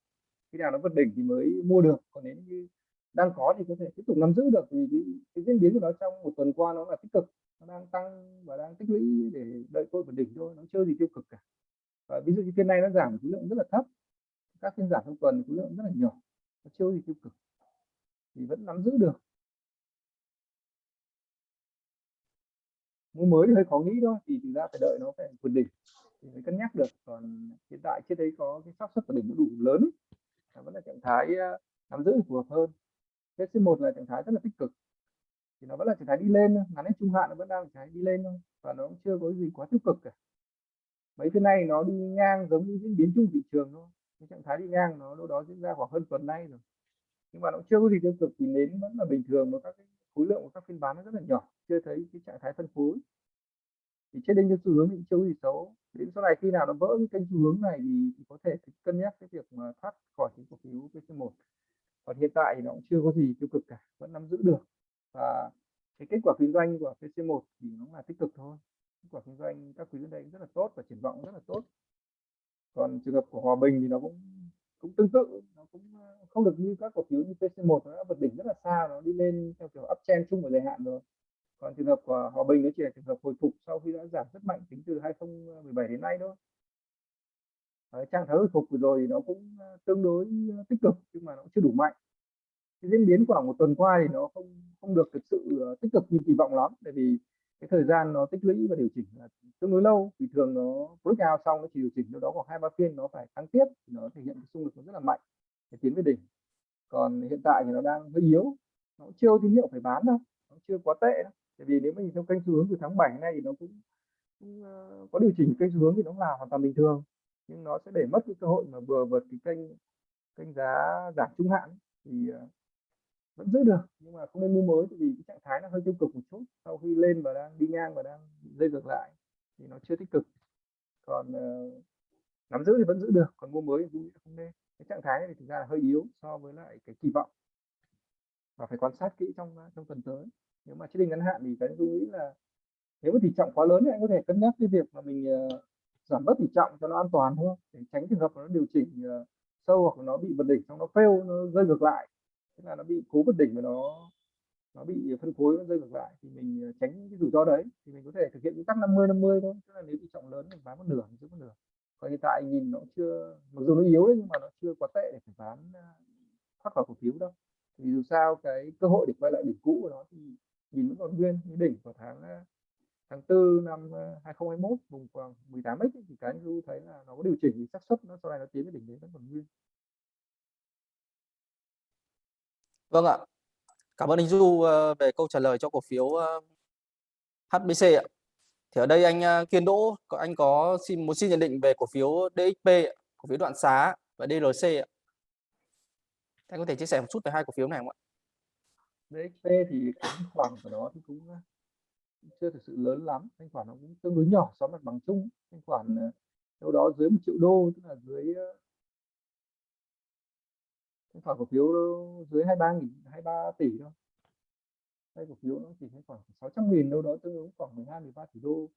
Khi nào nó vượt đỉnh thì mới mua được. Còn nếu như đang có thì có thể tiếp tục nắm giữ được. Vì cái, cái diễn biến của nó trong một tuần qua nó là tích cực. Nó đang tăng và đang tích lũy để đợi tôi vượt đỉnh thôi. Nó chưa gì tiêu cực cả. Và ví dụ như phiên này nó giảm khối lượng rất là thấp. Các phiên giảm trong tuần khối lượng rất là nhỏ. Nó chưa gì tiêu cực thì vẫn nắm giữ được. Mua mới thì hơi khó nghĩ thôi, thì thực ra phải đợi nó phải vượt đỉnh thì mới cân nhắc được. Còn hiện tại trên đấy có cái xác suất của đỉnh đủ lớn là vẫn là trạng thái ờ, nắm giữ phù hợp hơn. C 1 là trạng thái rất là tích cực thì nó vẫn là trạng thái đi lên ngắn đến trung hạn nó vẫn đang trạng thái đi lên thôi và nó cũng chưa có gì quá tiêu cực cả. Mấy cái này nó đi ngang giống như diễn biến chung thị trường thôi, cái trạng thái đi ngang nó đâu đó diễn ra khoảng hơn tuần nay rồi nhưng mà nó chưa có gì tiêu cực thì nến vẫn là bình thường và các cái khối lượng của các phiên bán nó rất là nhỏ chưa thấy cái trạng thái phân phối. Thì trên đây cái xu hướng thì chưa có gì xấu. Đến sau này khi nào nó vỡ cái kênh xu hướng này thì, thì có thể cân nhắc cái việc mà thoát khỏi cái cổ phiếu PC1 còn hiện tại thì nó cũng chưa có gì tiêu cực cả vẫn nắm giữ được. Và cái kết quả kinh doanh của PC1 thì nó là tích cực thôi. Kết quả kinh doanh các quý đến đây rất là tốt và triển vọng rất là tốt. Còn trường hợp của Hòa Bình thì nó cũng cũng tương tự nó cũng ờ, không được như các cổ phiếu như PC1 nó đã vượt đỉnh rất là xa nó đi lên theo kiểu uptrend chung của dài hạn rồi. Còn trường hợp của Hòa Bình nó chỉ là trường hợp hồi phục sau khi đã giảm rất mạnh tính từ 2017 đến nay thôi. Đấy, trạng thái hồi phục vừa rồi thì nó cũng ờ, tương đối ờ, tích cực nhưng mà nó chưa đủ mạnh. Cái diễn biến khoảng một tuần qua thì nó không không được thực sự tích cực như kỳ vọng lắm tại vì cái thời gian nó tích lũy và điều chỉnh là tương đối lâu. Thì thường nó breakout xong nó chỉ điều chỉnh đâu đó khoảng hai ba phiên nó phải tăng tiếp thì nó thể hiện cái xung lực nó rất là mạnh để tiến về đỉnh. Còn hiện tại thì nó đang hơi yếu nó chưa tín hiệu phải bán đâu nó chưa quá tệ đâu. Tại vì nếu mà nhìn theo kênh xu hướng từ tháng 7 này thì nó cũng, cũng uh, có điều chỉnh kênh xu hướng thì nó là hoàn toàn bình thường. Nhưng nó sẽ để mất cái cơ hội mà vừa vượt cái kênh kênh giá giảm trung hạn thì uh, vẫn giữ được nhưng mà không nên mua mới vì cái trạng thái nó hơi tiêu cực một chút. Sau khi lên và đang đi ngang và đang rơi ngược lại thì nó chưa tích cực. Còn uh, nắm giữ thì vẫn giữ được còn mua mới thì không nên. Cái trạng thái này thì thực ra là hơi yếu so với lại cái kỳ vọng. Và phải quan sát kỹ trong ờ, trong tuần tới. Nếu mà chết định ngắn hạn thì cái tôi nghĩ là nếu mà tỷ trọng quá lớn thì anh có thể cân nhắc cái việc mà mình uh, giảm bớt tỷ trọng cho nó an toàn thôi. Để tránh trường hợp nó điều chỉnh uh, sâu hoặc nó bị vượt đỉnh xong nó fail nó rơi ngược lại tức là nó bị cố vượt đỉnh và nó nó bị phân phối nó rơi ngược lại. Thì mình ờ, tránh cái rủi ro đấy. Thì mình có thể thực hiện nguyên tắc 50 50 thôi. Tức là nếu bị trọng lớn mình bán một nửa mình giữ một nửa. Còn hiện tại nhìn nó chưa, mặc dù nó yếu đấy, nhưng mà nó chưa quá tệ để phải bán ờ, thoát khỏi cổ phiếu đâu. Thì dù sao cái cơ hội để quay lại đỉnh cũ của nó thì nhìn vẫn còn nguyên. Cái đỉnh vào tháng ờ, tháng tư năm 2021 vùng khoảng 18 x thì cái du thấy là nó có điều chỉnh thì xác suất nó sau này nó tiến đến đỉnh đấy vẫn còn nguyên. Vâng ạ. Cảm ơn anh Du ờ, về câu trả lời cho cổ phiếu ờ, HBC ạ. Thì ở đây anh ờ, Kiên Đỗ, anh có xin một xin nhận định về cổ phiếu DXP, cổ phiếu đoạn xá và dlc ạ. Anh có thể chia sẻ một chút về hai cổ phiếu này không ạ? DXP thì thanh khoản của nó thì cũng chưa thực sự lớn lắm, thanh khoản nó cũng tương đối nhỏ so với mặt bằng chung, thanh khoản đâu đó dưới một triệu đô tức là dưới khoảng cổ phiếu dưới 23 nghìn 23 tỷ thôi. Đây cổ phiếu nó chỉ thấy khoảng 600 nghìn đâu đó tương ứng khoảng 12 13 tỷ đô.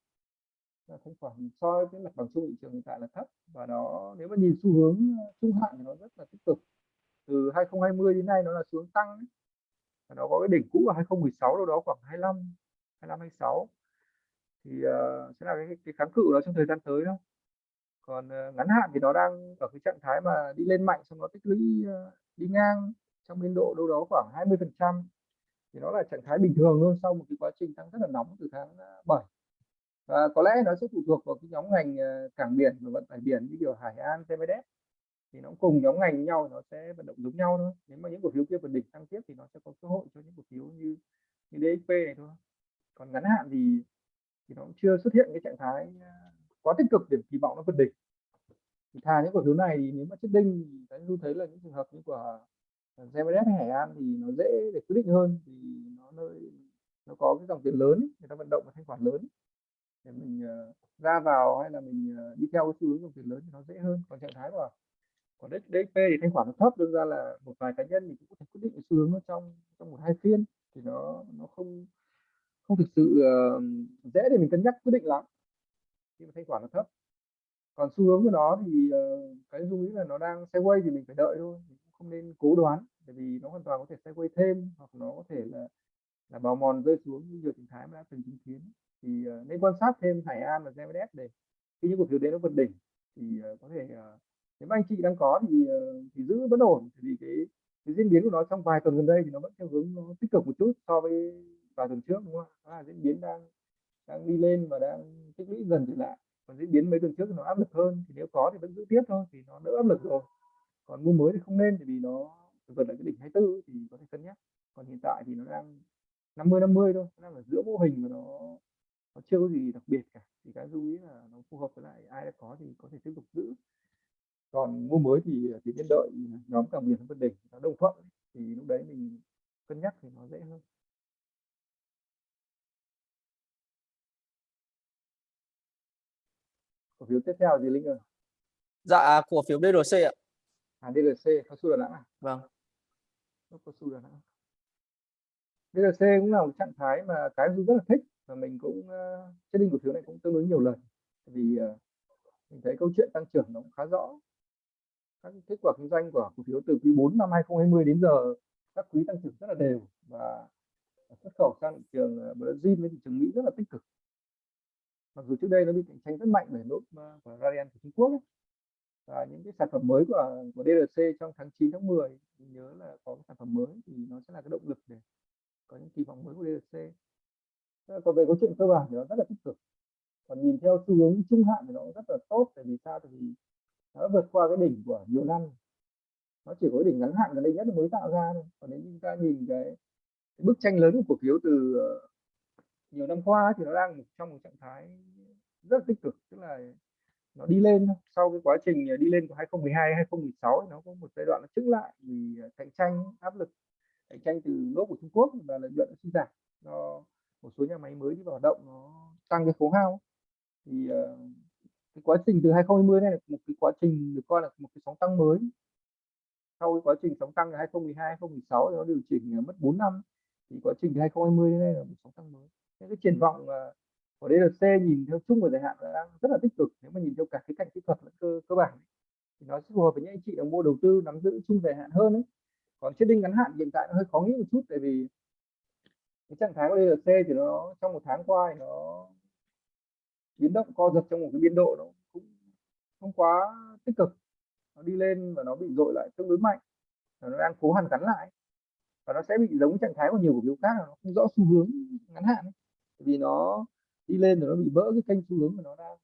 Là thanh khoản so với mặt bằng chung thị trường hiện tại là thấp và nó nếu mà nhìn xu hướng ờ, trung hạn thì nó rất là tích cực. Từ 2020 đến nay nó là xuống tăng và nó có cái đỉnh cũ ở 2016 đâu đó khoảng 25 25 26 thì uh, sẽ là cái, cái kháng cự đó trong thời gian tới đó còn uh, ngắn hạn thì nó đang ở cái trạng thái mà đi lên mạnh xong nó tích lũy uh, đi ngang trong biên độ đâu đó khoảng 20 phần trăm thì nó là trạng thái bình thường luôn sau một cái quá trình tăng rất là nóng từ tháng à, 7 và có lẽ nó sẽ phụ thuộc vào cái nhóm ngành à, cảng biển và vận tải biển như kiểu Hải An, TMS thì nó cùng nhóm ngành nhau nó sẽ vận động giống nhau thôi. Nếu mà những cổ phiếu kia vượt đỉnh tăng tiếp thì nó sẽ có cơ hội cho những cổ phiếu như như DXP này thôi. Còn ngắn hạn thì thì nó cũng chưa xuất hiện cái trạng thái à, quá tích cực để kỳ vọng nó vượt đỉnh thì thà những cổ phiếu này thì nếu mà chết đinh thì cái tôi thấy là những trường hợp như của à, GMS hay Hải An thì nó dễ để quyết định hơn thì nó nơi nó có cái dòng tiền lớn người ta vận động và thanh khoản lớn để mình uh, ra vào hay là mình uh, đi theo cái xu hướng dòng tiền lớn thì nó dễ hơn. Còn trạng thái của còn DXP thì thanh khoản nó thấp đương ra là một vài cá nhân thì cũng có thể quyết định cái xu hướng nó trong trong một hai phiên thì nó nó không không thực sự uh, dễ để mình cân nhắc quyết định lắm. Khi mà thanh khoản nó thấp còn xu hướng của nó thì uh, cái dung nghĩ là nó đang sideways thì mình phải đợi thôi mình cũng không nên cố đoán bởi vì nó hoàn toàn có thể sideways thêm hoặc nó có thể là là bào mòn rơi xuống như nhiều tình thái mà đã từng chứng kiến thì uh, nên quan sát thêm Hải An và GMS để khi những cổ phiếu đấy nó vượt đỉnh thì uh, có thể uh, nếu anh chị đang có thì uh, thì giữ vẫn ổn vì cái cái diễn biến của nó trong vài tuần gần đây thì nó vẫn theo hướng nó tích cực một chút so với vài tuần trước đúng không? Đó là diễn biến đang đang đi lên và đang tích lũy dần trở lại còn diễn biến mấy tuần trước nó áp lực hơn, thì nếu có thì vẫn giữ tiếp thôi thì nó đỡ áp lực rồi. Còn mua mới thì không nên vì nó vượt lại cái đỉnh 24 thì có thể cân nhắc. Còn hiện tại thì nó đang 50 50 thôi, nó đang ở giữa mô hình mà nó nó chưa có gì đặc biệt cả. Thì cái lưu ý là nó phù hợp với lại ai đã có thì có thể tiếp tục giữ. Còn mua mới thì à, chỉ nên đợi à, nhóm càng biển vấn đỉnh nó đồng thuận thì lúc đấy mình cân nhắc thì nó dễ hơn. Cổ phiếu tiếp theo gì linh ơi. Dạ cổ phiếu DRC ạ. À DRC cao su Đà Nẵng à? Vâng. Cao su Đà Nẵng. DRC cũng là một trạng thái mà cái rất là thích và mình cũng uh, trading cổ phiếu này cũng tương đối nhiều lần. Vì uh, mình thấy câu chuyện tăng trưởng nó cũng khá rõ. Các kết quả kinh doanh của cổ phiếu từ quý 4 năm 2020 đến giờ các quý tăng trưởng rất là đều và xuất khẩu sang thị trường ờ, Brazil với thị trường Mỹ rất là tích cực mặc dù trước đây nó bị cạnh tranh rất mạnh bởi nốt ờ, của Radian của Trung Quốc ấy. và những cái sản phẩm mới của của DRC trong tháng 9 tháng 10 mình nhớ là có cái sản phẩm mới thì nó sẽ là cái động lực để có những kỳ vọng mới của DRC còn về câu chuyện cơ bản thì nó rất là tích cực. Còn nhìn theo xu hướng trung hạn thì nó cũng rất là tốt tại vì sao? Tại vì nó đã vượt qua cái đỉnh của nhiều năm. Nó chỉ có cái đỉnh ngắn hạn gần đây nhất mới tạo ra thôi. Còn nếu chúng ta nhìn cái, cái bức tranh lớn của cổ phiếu từ ờ, nhiều năm qua thì nó đang trong một trạng thái rất là tích cực, tức là nó đi lên sau cái quá trình à, đi lên của 2012 2016 nó có một giai đoạn nó trứng lại vì à, cạnh tranh, áp lực cạnh tranh từ lỗ của Trung Quốc và lợi nhuận suy giảm. Do một số nhà máy mới đi vào hoạt động nó tăng cái khấu hao. Thì ờ, cái quá trình từ 2020 này là một cái quá trình được coi là một cái sóng tăng mới. Sau cái quá trình sóng tăng từ 2012 2016 nó điều chỉnh mất 4 năm. Thì quá trình từ 2020 đến nay là một sóng tăng mới cái, cái triển vọng ờ, của DLC nhìn theo chung và dài hạn đang rất là tích cực. Nếu mà nhìn theo cả cái cạnh kỹ thuật lẫn cơ cơ bản thì nó sẽ phù hợp với những anh chị đang mua đầu tư nắm giữ chung dài hạn hơn ấy. Còn trading ngắn hạn hiện tại nó hơi khó nghĩ một chút tại vì cái trạng thái của DLC thì nó trong một tháng qua thì nó biến động co giật trong một cái biên độ nó cũng không quá tích cực. Nó đi lên và nó bị dội lại tương đối mạnh và nó đang cố hàn gắn lại. Và nó sẽ bị giống trạng thái của nhiều cổ phiếu khác nó không rõ xu hướng ngắn hạn ấy vì nó đi lên rồi nó bị vỡ cái kênh xu hướng của nó đang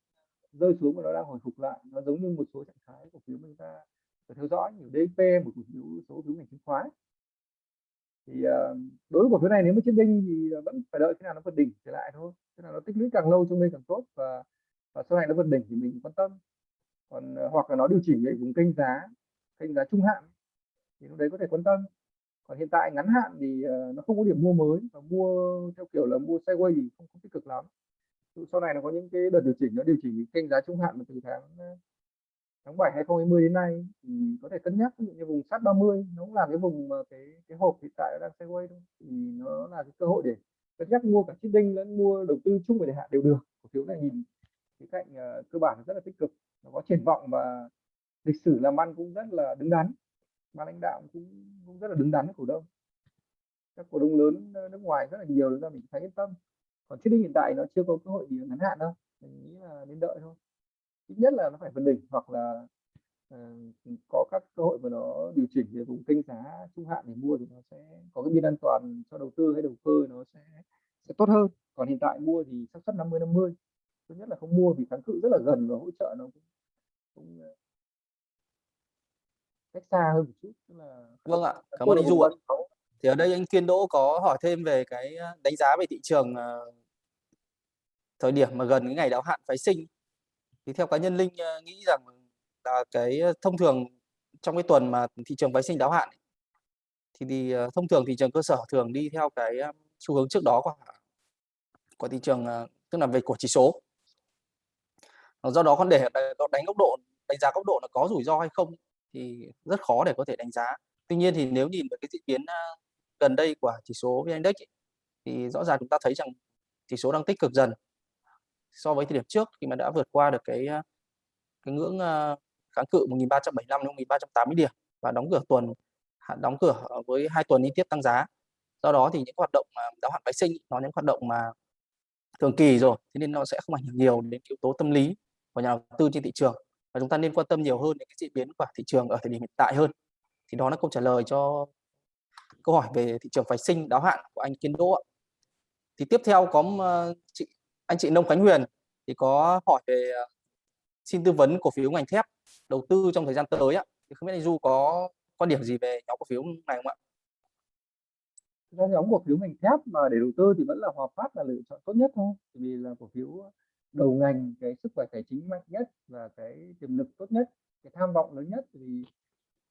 rơi xuống và nó đang hồi phục lại. Nó giống như một số trạng thái cổ phiếu chúng ta phải theo dõi nhiều DP một cổ phiếu, số phiếu ngành chứng khoán. Thì ờ, đối với cổ phiếu này nếu mà chiến đinh thì vẫn phải đợi khi nào nó vượt đỉnh trở lại thôi. Thế là nó tích lũy càng lâu trong đây càng tốt và và sau này nó vượt đỉnh thì mình quan tâm. Còn ờ, hoặc là nó điều chỉnh về vùng kênh giá kênh giá trung hạn thì lúc đấy có thể quan tâm còn hiện tại ngắn hạn thì uh, nó không có điểm mua mới. Và mua theo kiểu là mua sideways thì không, không tích cực lắm. Sau này nó có những cái đợt điều chỉnh nó điều chỉnh kênh giá trung hạn từ tháng ờ, tháng 7 2020 đến nay thì có thể cân nhắc. Ví dụ như vùng sát 30 nó cũng là cái vùng mà cái cái hộp hiện tại đang sideways thôi. Thì nó là cái cơ hội để cân nhắc mua cả đinh lẫn mua đầu tư chung về dài hạn đều được. Cổ phiếu này nhìn cái cạnh uh, cơ bản rất là tích cực. Nó có triển vọng và lịch sử làm ăn cũng rất là đứng đắn ban lãnh đạo cũng cũng rất là đứng đắn với cổ đông. Các cổ đông lớn nước ngoài rất là nhiều nên ta mình thấy yên tâm. Còn đinh hiện tại nó chưa có cơ hội gì ngắn hạn đâu mình nghĩ là nên đợi thôi. Ít nhất là nó phải vượt đỉnh hoặc là uh, có các cơ hội mà nó điều chỉnh về vùng kênh giá trung hạn để mua thì nó sẽ có cái biên an toàn cho đầu tư hay đầu cơ nó sẽ sẽ tốt hơn. Còn hiện tại mua thì xác suất 50 50 thứ nhất là không mua vì kháng cự rất là gần và hỗ trợ nó cũng, cũng cách xa hơn một chút tức là vâng ạ cảm ơn anh du ạ. thì ở đây anh kiên đỗ có hỏi thêm về cái ờ, đánh giá về thị trường thời điểm mà gần cái ngày đáo hạn phái sinh. Thì theo cá nhân linh nghĩ rằng là cái thông thường trong cái tuần mà thị trường phái sinh đáo hạn thì, thì thông thường thị trường cơ sở thường đi theo cái xu hướng trước đó của của thị trường tức là về của chỉ số. Do đó con để đánh góc độ đánh giá góc độ là có rủi ro hay không thì rất khó để có thể đánh giá. Tuy nhiên thì nếu nhìn vào cái diễn biến gần đây của chỉ số vn index thì rõ ràng chúng ta thấy rằng chỉ số đang tích cực dần. So với thời điểm trước khi mà đã vượt qua được cái cái ngưỡng kháng cự 1375 đến 1380 điểm và đóng cửa tuần đóng cửa với hai tuần liên tiếp tăng giá. Do đó thì những hoạt động đáo hạn phái sinh, nó những hoạt động mà thường kỳ rồi, thế nên nó sẽ không ảnh hưởng nhiều đến yếu tố tâm lý của nhà đầu tư trên thị trường và chúng ta nên quan tâm nhiều hơn đến cái diễn biến của thị trường ở thời điểm hiện tại hơn thì đó là câu trả lời cho câu hỏi về thị trường phái sinh, đáo hạn của anh Kiên Đỗ thì tiếp theo có ờ, chị, anh chị Nông Khánh Huyền thì có hỏi về ờ, xin tư vấn cổ phiếu ngành thép đầu tư trong thời gian tới ạ. Thì không biết anh Du có quan điểm gì về nhóm cổ phiếu này không ạ? Ra nhóm cổ phiếu ngành thép mà để đầu tư thì vẫn là Hòa Phát là lựa chọn tốt nhất thôi. Vì là cổ phiếu đầu ngành cái sức khỏe tài chính mạnh nhất và cái tiềm lực tốt nhất, cái tham vọng lớn nhất thì,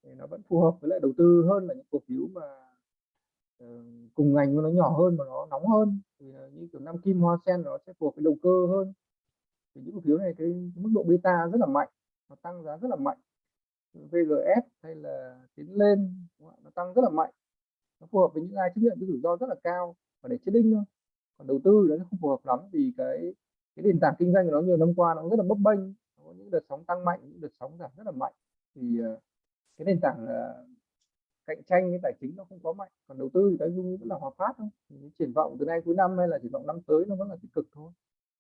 thì nó vẫn phù hợp với lại đầu tư hơn là những cổ phiếu mà uh, cùng ngành nó nhỏ hơn mà nó nóng hơn. Thì ờ, như kiểu năm kim hoa sen nó sẽ phù hợp với đầu cơ hơn. Thì những cổ phiếu này cái, cái mức độ beta rất là mạnh nó tăng giá rất là mạnh. VGS hay là tiến lên nó tăng rất là mạnh. Nó phù hợp với những ai chấp nhận cái rủi ro rất là cao và để chết đinh thôi. Còn đầu tư nó không phù hợp lắm vì cái cái nền tảng kinh doanh của nó nhiều năm qua nó rất là bấp bênh có những đợt sóng tăng mạnh, những đợt sóng giảm rất là mạnh. Thì ờ, cái nền tảng là cạnh tranh cái tài chính nó không có mạnh. Còn đầu tư thì cái dung vẫn là hòa phát thôi. Thì triển vọng từ nay cuối năm hay là triển vọng năm tới nó vẫn là tích cực thôi.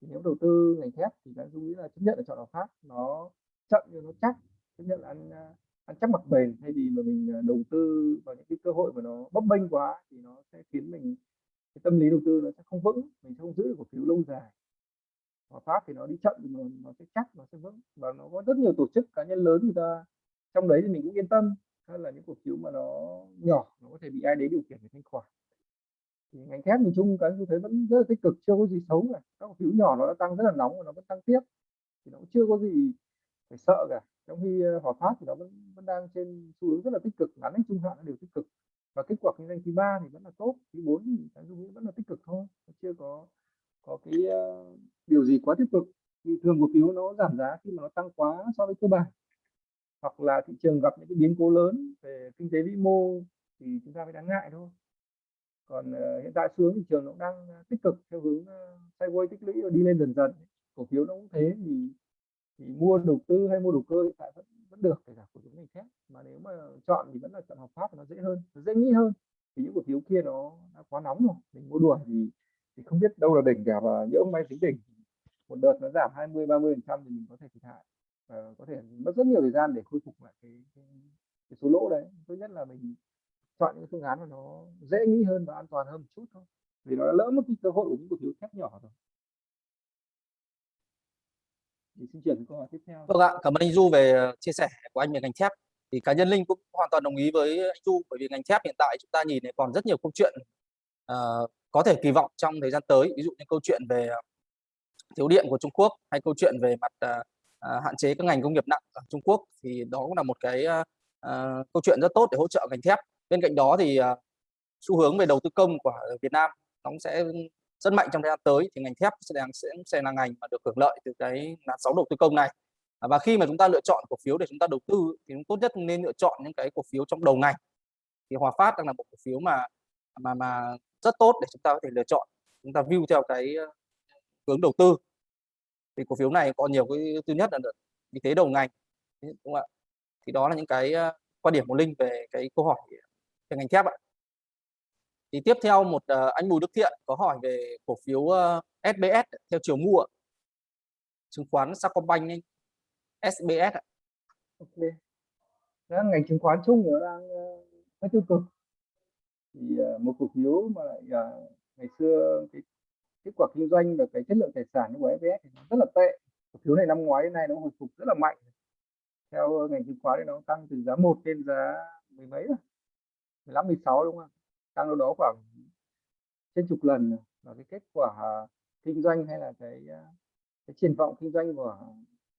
Thì nếu đầu tư ngành thép thì cái dung nghĩ là chấp nhận là chọn hòa phát. Nó chậm nhưng nó chắc, chấp nhận là ăn ờ, ăn chắc mặc bền. Thay vì mà mình đầu tư vào những cái cơ hội mà nó bấp bênh quá thì nó sẽ khiến mình, cái tâm lý đầu tư nó sẽ không vững, mình sẽ không giữ được cổ phiếu lâu dài. Hòa pháp thì nó đi chậm thì nó, nó sẽ chắc nó sẽ vững. Và nó có rất nhiều tổ chức cá nhân lớn người ta trong đấy thì mình cũng yên tâm. Hơn là những cổ phiếu mà nó nhỏ nó có thể bị ai đấy điều khiển để thanh khoản. Thì ngành thép nhìn chung cái tôi thấy vẫn rất là tích cực chưa có gì xấu cả. Các cổ phiếu nhỏ nó đã tăng rất là nóng và nó vẫn tăng tiếp. Thì nó cũng chưa có gì phải sợ cả. Trong khi ờ, Hòa Phát thì nó vẫn vẫn đang trên xu hướng rất là tích cực. Ngắn đến trung hạn nó đều tích cực. Và kết quả kinh doanh quý ba thì vẫn là tốt quý bốn thì cái xu hướng vẫn là tích cực thôi. Chưa có có cái uh, điều gì quá tích cực thì thường cổ phiếu nó giảm giá khi mà nó tăng quá so với cơ bản. Hoặc là thị trường gặp những cái biến cố lớn về kinh tế vĩ mô thì chúng ta mới đáng ngại thôi. Còn uh, hiện tại xu hướng thị trường nó cũng đang ờ, tích cực theo hướng uh, sideways tích lũy và đi lên dần dần. Cổ phiếu nó cũng thế thì thì mua đầu tư hay mua đầu cơ hiện tại vẫn vẫn được kể cả cổ phiếu ngành thép mà nếu mà chọn thì vẫn là chọn hợp pháp nó dễ hơn nó dễ nghĩ hơn. Thì những cổ phiếu kia nó đã quá nóng rồi mình mua đuổi thì thì không biết đâu là đỉnh cả và nhỡ may tính đỉnh. Một đợt nó giảm 20 30 phần trăm thì mình có thể thiệt hại. Và có thể mất rất nhiều thời gian để khôi phục lại cái, cái, cái số lỗ đấy. Tốt nhất là mình chọn những phương án mà nó dễ nghĩ hơn và an toàn hơn một chút thôi. Vì nó đã lỡ mất cái cơ hội của những cổ phiếu thép nhỏ rồi. Thì xin chuyển câu hỏi tiếp theo. Vâng ạ cảm ơn anh Du về ờ, chia sẻ của anh về ngành thép. Thì cá nhân Linh cũng hoàn toàn đồng ý với anh Du bởi vì ngành thép hiện tại chúng ta nhìn thấy còn rất nhiều câu chuyện uh, có thể kỳ vọng trong thời gian tới ví dụ như câu chuyện về ờ, thiếu điện của Trung Quốc hay câu chuyện về mặt à, hạn chế các ngành công nghiệp nặng ở Trung Quốc thì đó cũng là một cái à, câu chuyện rất tốt để hỗ trợ ngành thép. Bên cạnh đó thì à, xu hướng về đầu tư công của Việt Nam nó cũng sẽ rất mạnh trong thời gian tới thì ngành thép sẽ là, sẽ, sẽ là ngành mà được hưởng lợi từ cái làn sóng đầu tư công này. À, và khi mà chúng ta lựa chọn cổ phiếu để chúng ta đầu tư thì tốt nhất nên lựa chọn những cái cổ phiếu trong đầu ngành. Thì Hòa Phát đang là một cổ phiếu mà mà mà rất tốt để chúng ta có thể lựa chọn chúng ta view theo cái ờ, hướng đầu tư thì cổ phiếu này có nhiều cái thứ nhất là vị thế đầu ngành đúng không ạ thì đó là những cái ờ, quan điểm của Linh về cái câu hỏi về ngành thép ạ thì tiếp theo một ờ, anh Bùi Đức Thiện có hỏi về cổ phiếu SBS theo chiều mua chứng khoán Sacombank anh SBS ạ. Ok. Đó, ngành chứng khoán chung nó đang hơi tiêu cực. Thì ờ, một cổ phiếu mà lại ờ, ngày xưa cái kết quả kinh doanh và cái chất lượng tài sản của FVS thì nó rất là tệ. Cổ phiếu này năm ngoái đến nay nó hồi phục rất là mạnh. Theo ờ, ngành chứng khoán thì nó tăng từ giá 1 lên giá mười mấy rồi. 15 16 đúng không? tăng đâu đó khoảng trên chục lần và cái kết quả kinh doanh hay là cái cái triển vọng kinh doanh của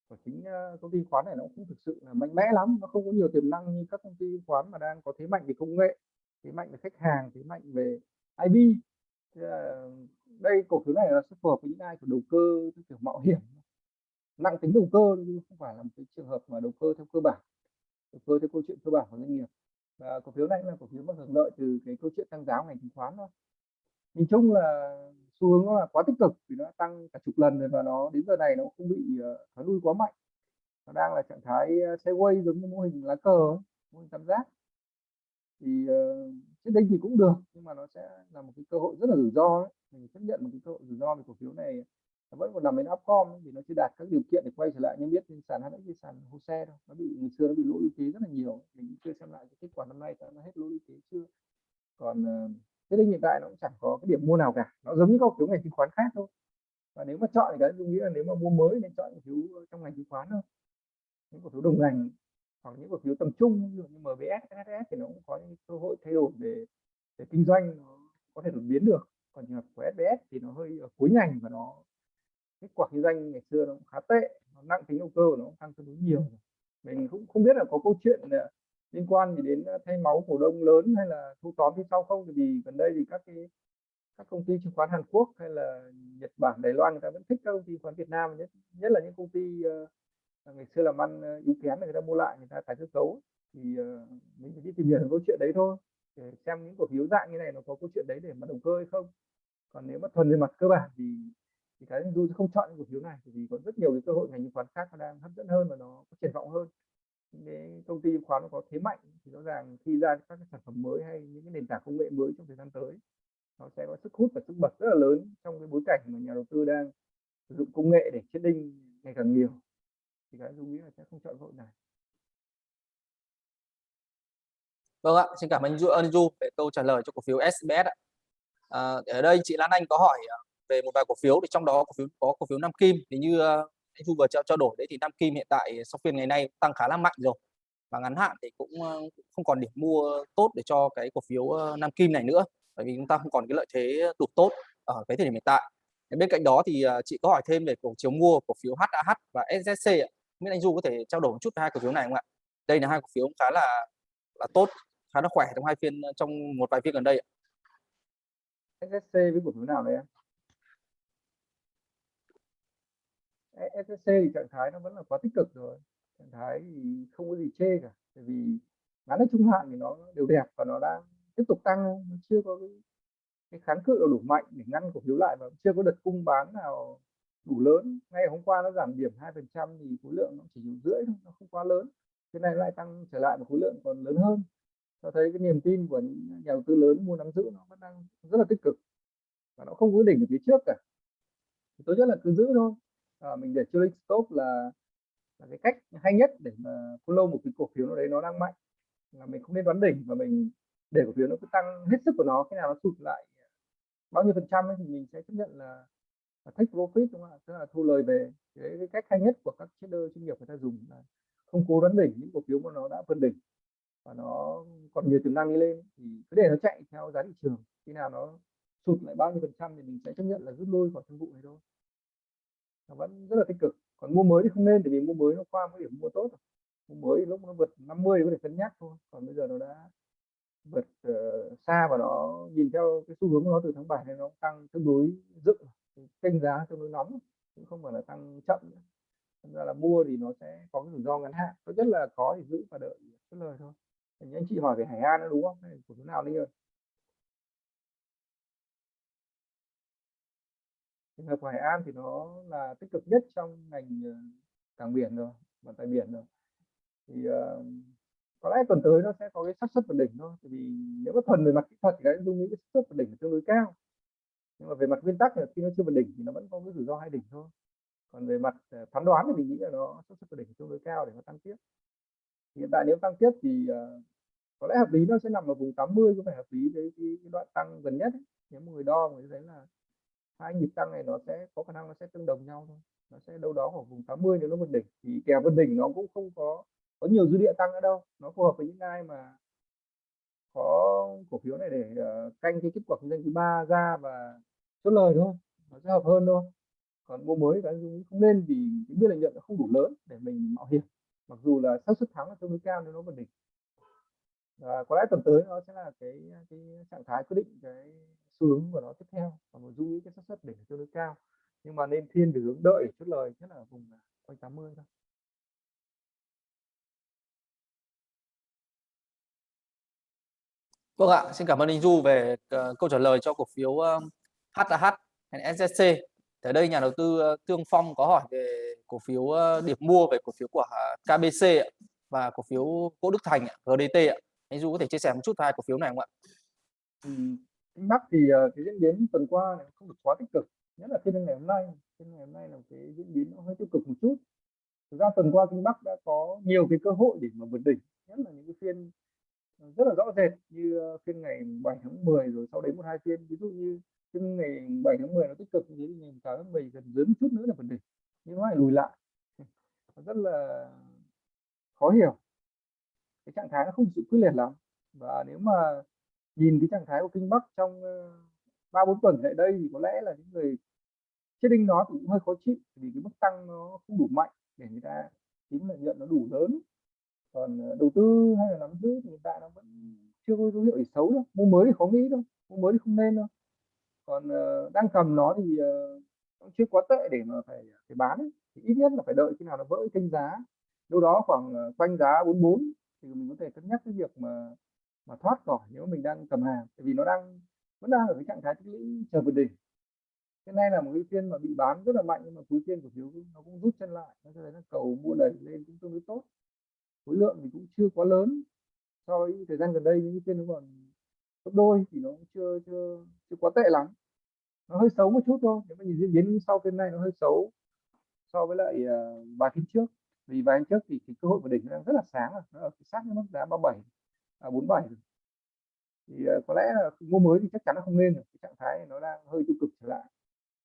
của chính công ty khoán này nó cũng thực sự là mạnh mẽ lắm nó không có nhiều tiềm năng như các công ty khoán mà đang có thế mạnh về công nghệ thế mạnh về khách hàng, thế mạnh về IB đây cổ phiếu này là sẽ phù hợp với những ai của đầu cơ kiểu mạo hiểm. Nặng tính đầu cơ nhưng không phải là một cái trường hợp mà đầu cơ theo cơ bản. Đầu cơ theo câu chuyện cơ bản của doanh nghiệp. Và cổ phiếu này là cổ phiếu mà hưởng lợi từ cái câu chuyện tăng giá ngành chứng khoán thôi. Nhìn chung là xu hướng nó là quá tích cực vì nó tăng cả chục lần rồi và nó đến giờ này nó không bị ờ, thoái lui quá mạnh. Nó đang là trạng thái ờ, sideways giống như mô hình lá cờ mô hình tam giác thì uh, đây thì cũng được nhưng mà nó sẽ là một cái cơ hội rất là rủi ro đấy. mình chấp nhận một cái cơ hội rủi ro về cổ phiếu này nó vẫn còn nằm bên upcom vì nó chưa đạt các điều kiện để quay trở lại. Như biết trên sàn HNX trên sàn hồ xe đâu nó bị ngày xưa nó bị lỗ lũy kế rất là nhiều mình chưa xem lại cái kết quả năm nay nó hết lỗ lũy kế chưa. Còn uh, thế nên hiện tại nó cũng chẳng có cái điểm mua nào cả. Nó giống như các cổ phiếu ngành chứng khoán khác thôi. Và nếu mà chọn thì cái tôi nghĩ là nếu mà mua mới nên chọn cổ phiếu trong ngành chứng khoán thôi. Những cổ phiếu đồng ngành hoặc những cổ phiếu tầm trung ví dụ như MBS, SSS thì nó cũng có những cơ hội thay đổi để để kinh doanh nó có thể đột biến được. Còn trường hợp của SBS thì nó hơi ở cuối ngành và nó kết quả kinh doanh ngày xưa nó cũng khá tệ nó nặng tính đầu cơ của nó cũng tăng tương đối nhiều. Mình cũng không biết là có câu chuyện à, liên quan gì đến à, thay máu cổ đông lớn hay là thu tóm phía sau không. Vì gần đây thì các cái các công ty chứng khoán Hàn Quốc hay là Nhật Bản Đài Loan người ta vẫn thích các công ty chứng khoán Việt Nam nhất nhất là những công ty uh, Ờ, ngày xưa làm ăn ờ, yếu kém người ta mua lại, người ta tái cơ cấu thì ờ, mình chỉ đi tìm hiểu câu chuyện đấy thôi. Để xem những cổ phiếu dạng như này nó có câu chuyện đấy để mà đầu cơ hay không. Còn nếu mà thuần về mặt cơ bản thì thì cái du sẽ không chọn những cổ phiếu này vì có rất nhiều cái cơ hội ngành chứng khoán khác nó đang hấp dẫn hơn và nó có triển vọng hơn. Những công ty chứng khoán nó có thế mạnh thì rõ ràng khi ra các cái sản phẩm mới hay những cái nền tảng công nghệ mới trong thời gian tới, nó sẽ có sức hút và sức bật rất là lớn trong cái bối cảnh mà nhà đầu tư đang sử dụng công nghệ để chết đinh ngày càng nhiều thì cái dung nghĩ là sẽ không chọn cơ hội này Vâng ạ, xin cảm ơn Du ơn Du về câu trả lời cho cổ phiếu SBS ạ. À, ở đây chị Lan Anh có hỏi à, về một vài cổ phiếu thì trong đó cổ phiếu có cổ phiếu Nam Kim thì như à, anh Du vừa trao trao đổi đấy thì Nam Kim hiện tại sau phiên ngày nay tăng khá là mạnh rồi và ngắn hạn thì cũng à, không còn điểm mua tốt để cho cái cổ phiếu Nam Kim này nữa bởi vì chúng ta không còn cái lợi thế đủ tốt ở cái thời điểm hiện tại. Bên cạnh đó thì chị có hỏi thêm về cổ phiếu mua cổ phiếu HAH và SSC ạ. Biết anh Du có thể trao đổi một chút về hai cổ phiếu này không ạ? Đây là hai cổ phiếu khá là là tốt khá là khỏe trong hai phiên ờ, trong một vài phiên gần đây. SSC với cổ phiếu nào đấy em? SSC thì trạng thái nó vẫn là quá tích cực rồi trạng thái thì không có gì chê cả bởi vì ngắn ở trung hạn thì nó đều đẹp và nó đang tiếp tục tăng nó chưa có cái, cái kháng cự đủ mạnh để ngăn cổ phiếu lại và chưa có đợt cung bán nào đủ lớn. Ngay hôm qua nó giảm điểm hai phần trăm thì khối lượng nó chỉ rưỡi thôi nó không quá lớn. Cái này lại tăng trở lại một khối lượng còn lớn hơn. Cho thấy cái niềm tin của những nhà đầu tư lớn mua nắm giữ nó vẫn đang rất là tích cực. Và nó không có đỉnh ở phía trước cả. Thì tốt nhất là cứ giữ thôi. À, mình để trailing stop là là cái cách hay nhất để mà follow một cái cổ phiếu nào đấy nó đang mạnh. Là mình không nên đoán đỉnh và mình để cổ phiếu nó cứ tăng hết sức của nó khi nào nó sụt lại bao nhiêu phần trăm ấy, thì mình sẽ chấp nhận là, là take profit đúng không ạ? Tức là thu lời về. Cái, cái cách hay nhất của các trader chuyên nghiệp người ta dùng là không cố đoán đỉnh những cổ phiếu mà nó đã phân đỉnh và nó còn nhiều tiềm năng đi lên thì cứ để nó chạy theo giá thị trường. Khi nào nó sụt lại bao nhiêu phần trăm thì mình sẽ chấp nhận là rút lui khỏi thương vụ này thôi. Nó vẫn rất là tích cực. Còn mua mới thì không nên bởi vì mua mới nó qua cái điểm mua tốt rồi. mua mới lúc nó vượt 50 thì có thể cân nhắc thôi. Còn bây giờ nó đã vượt uh, xa và nó nhìn theo cái xu hướng của nó từ tháng 7 này nó tăng tương đối dựng kênh giá tương đối nóng cũng không phải là tăng chậm nữa. Thành ra là mua thì nó sẽ có cái rủi ro ngắn hạn tốt nhất là có thì giữ và đợi chốt lời thôi. Những anh chị hỏi về Hải An nữa đúng không? Của chỗ nào đi rồi? Trường hợp Hải An thì nó là tích cực nhất trong ngành ờ, cảng biển rồi vận tải biển rồi. Thì uh, có lẽ tuần tới nó sẽ có cái xác suất vượt đỉnh thôi vì nếu mà thuần về mặt kỹ thuật thì cái dung nghĩ cái xác suất vượt đỉnh tương đối cao nhưng mà về mặt nguyên tắc là khi nó chưa vượt đỉnh thì nó vẫn có cái rủi ro hai đỉnh thôi. Còn về mặt ờ, phán đoán thì mình nghĩ là nó xác suất vượt đỉnh tương đối cao để nó tăng tiếp. Hiện tại nếu tăng tiếp thì uh, có lẽ hợp lý nó sẽ nằm ở vùng 80 có phải hợp lý với cái, cái đoạn tăng gần nhất ấy. nếu người đo người thấy là hai nhịp tăng này nó sẽ có khả năng nó sẽ tương đồng nhau thôi. Nó sẽ đâu đó ở vùng 80 nếu nó vượt đỉnh. Thì kèo vượt đỉnh nó cũng không có có nhiều dư địa tăng ở đâu. Nó phù hợp với những ai mà có cổ phiếu này để uh, canh cái kết quả kinh doanh thứ ba ra và chốt lời thôi nó sẽ hợp hơn thôi còn mua mới cái không nên vì cái biên lợi nhuận nó không đủ lớn để mình mạo hiểm. Mặc dù là xác suất thắng là tương đối cao nếu nó vượt đỉnh. Và có lẽ tuần tới nó sẽ là cái cái trạng thái quyết định cái xu hướng của nó tiếp theo. Và một dung ý cái xác suất đỉnh tương đối cao. Nhưng mà nên thiên về hướng đợi chốt lời nhất là vùng quanh 80 thôi. Vâng ạ, xin cảm ơn anh Du về uh, câu trả lời cho cổ phiếu uh, HAH hay SSC. Ở đây nhà đầu tư ờ, Tương Phong có hỏi về cổ phiếu ờ, điểm mua về cổ phiếu của ờ, KBC và cổ phiếu Cố Đức Thành GDT. Anh Du có thể chia sẻ một chút hai cổ phiếu này không ạ? Ừ, Bắc thì cái diễn biến tuần qua này không được quá tích cực, nhất là phiên ngày hôm nay. Phiên ngày hôm nay là cái diễn biến nó hơi tiêu cực một chút. Thực ra tuần qua Kinh Bắc đã có nhiều cái cơ hội để mà vượt đỉnh, nhất là những cái phiên rất là rõ rệt như phiên ngày 7 tháng 10 rồi sau đấy một hai phiên ví dụ như phiên ngày 7 tháng 10 nó tích cực như thế thì ngày 8 tháng 10 gần dưới một chút nữa là vượt đỉnh nhưng nó lại lùi lại. Rất là khó hiểu. Cái trạng thái nó không sự quyết liệt lắm. Và nếu mà nhìn cái trạng thái của kinh bắc trong ờ, ba bốn tuần lại đây thì có lẽ là những người trading nó cũng hơi khó chịu. Vì cái mức tăng nó không đủ mạnh để người ta tính lợi nhuận nó đủ lớn. Còn ờ, đầu tư hay là nắm giữ thì hiện tại nó vẫn chưa có dấu hiệu gì xấu đâu. Mua mới thì khó nghĩ đâu. Mua mới thì không nên đâu còn uh, đang cầm nó thì uh, nó chưa quá tệ để mà phải ờ, phải bán ấy. thì ít nhất là phải đợi khi nào nó vỡ kênh giá. Đâu đó khoảng uh, quanh giá 44 thì mình có thể cân nhắc cái việc mà mà thoát khỏi nếu mình đang cầm hàng. Tại vì nó đang vẫn đang ở cái trạng thái tích lũy chờ vượt đỉnh. Cái này là một cái phiên mà bị bán rất là mạnh nhưng mà cuối phiên cổ phiếu nó cũng rút chân lại. Nó cho thấy là cầu mua đẩy lên cũng tương đối tốt. Khối lượng thì cũng chưa quá lớn so với thời gian gần đây những phiên nó còn gấp đôi thì nó cũng chưa chưa chưa quá tệ lắm nó hơi xấu một chút thôi nếu mà nhìn diễn biến sau phiên này nó hơi xấu so với lại uh, vài phiên trước vì vài phiên trước thì cái cơ hội của đỉnh đang rất là sáng rồi nó ở sát mức giá 37 à, 47 rồi. thì uh, có lẽ là mua mới thì chắc chắn nó không nên được cái trạng thái này nó đang hơi tiêu cực trở lại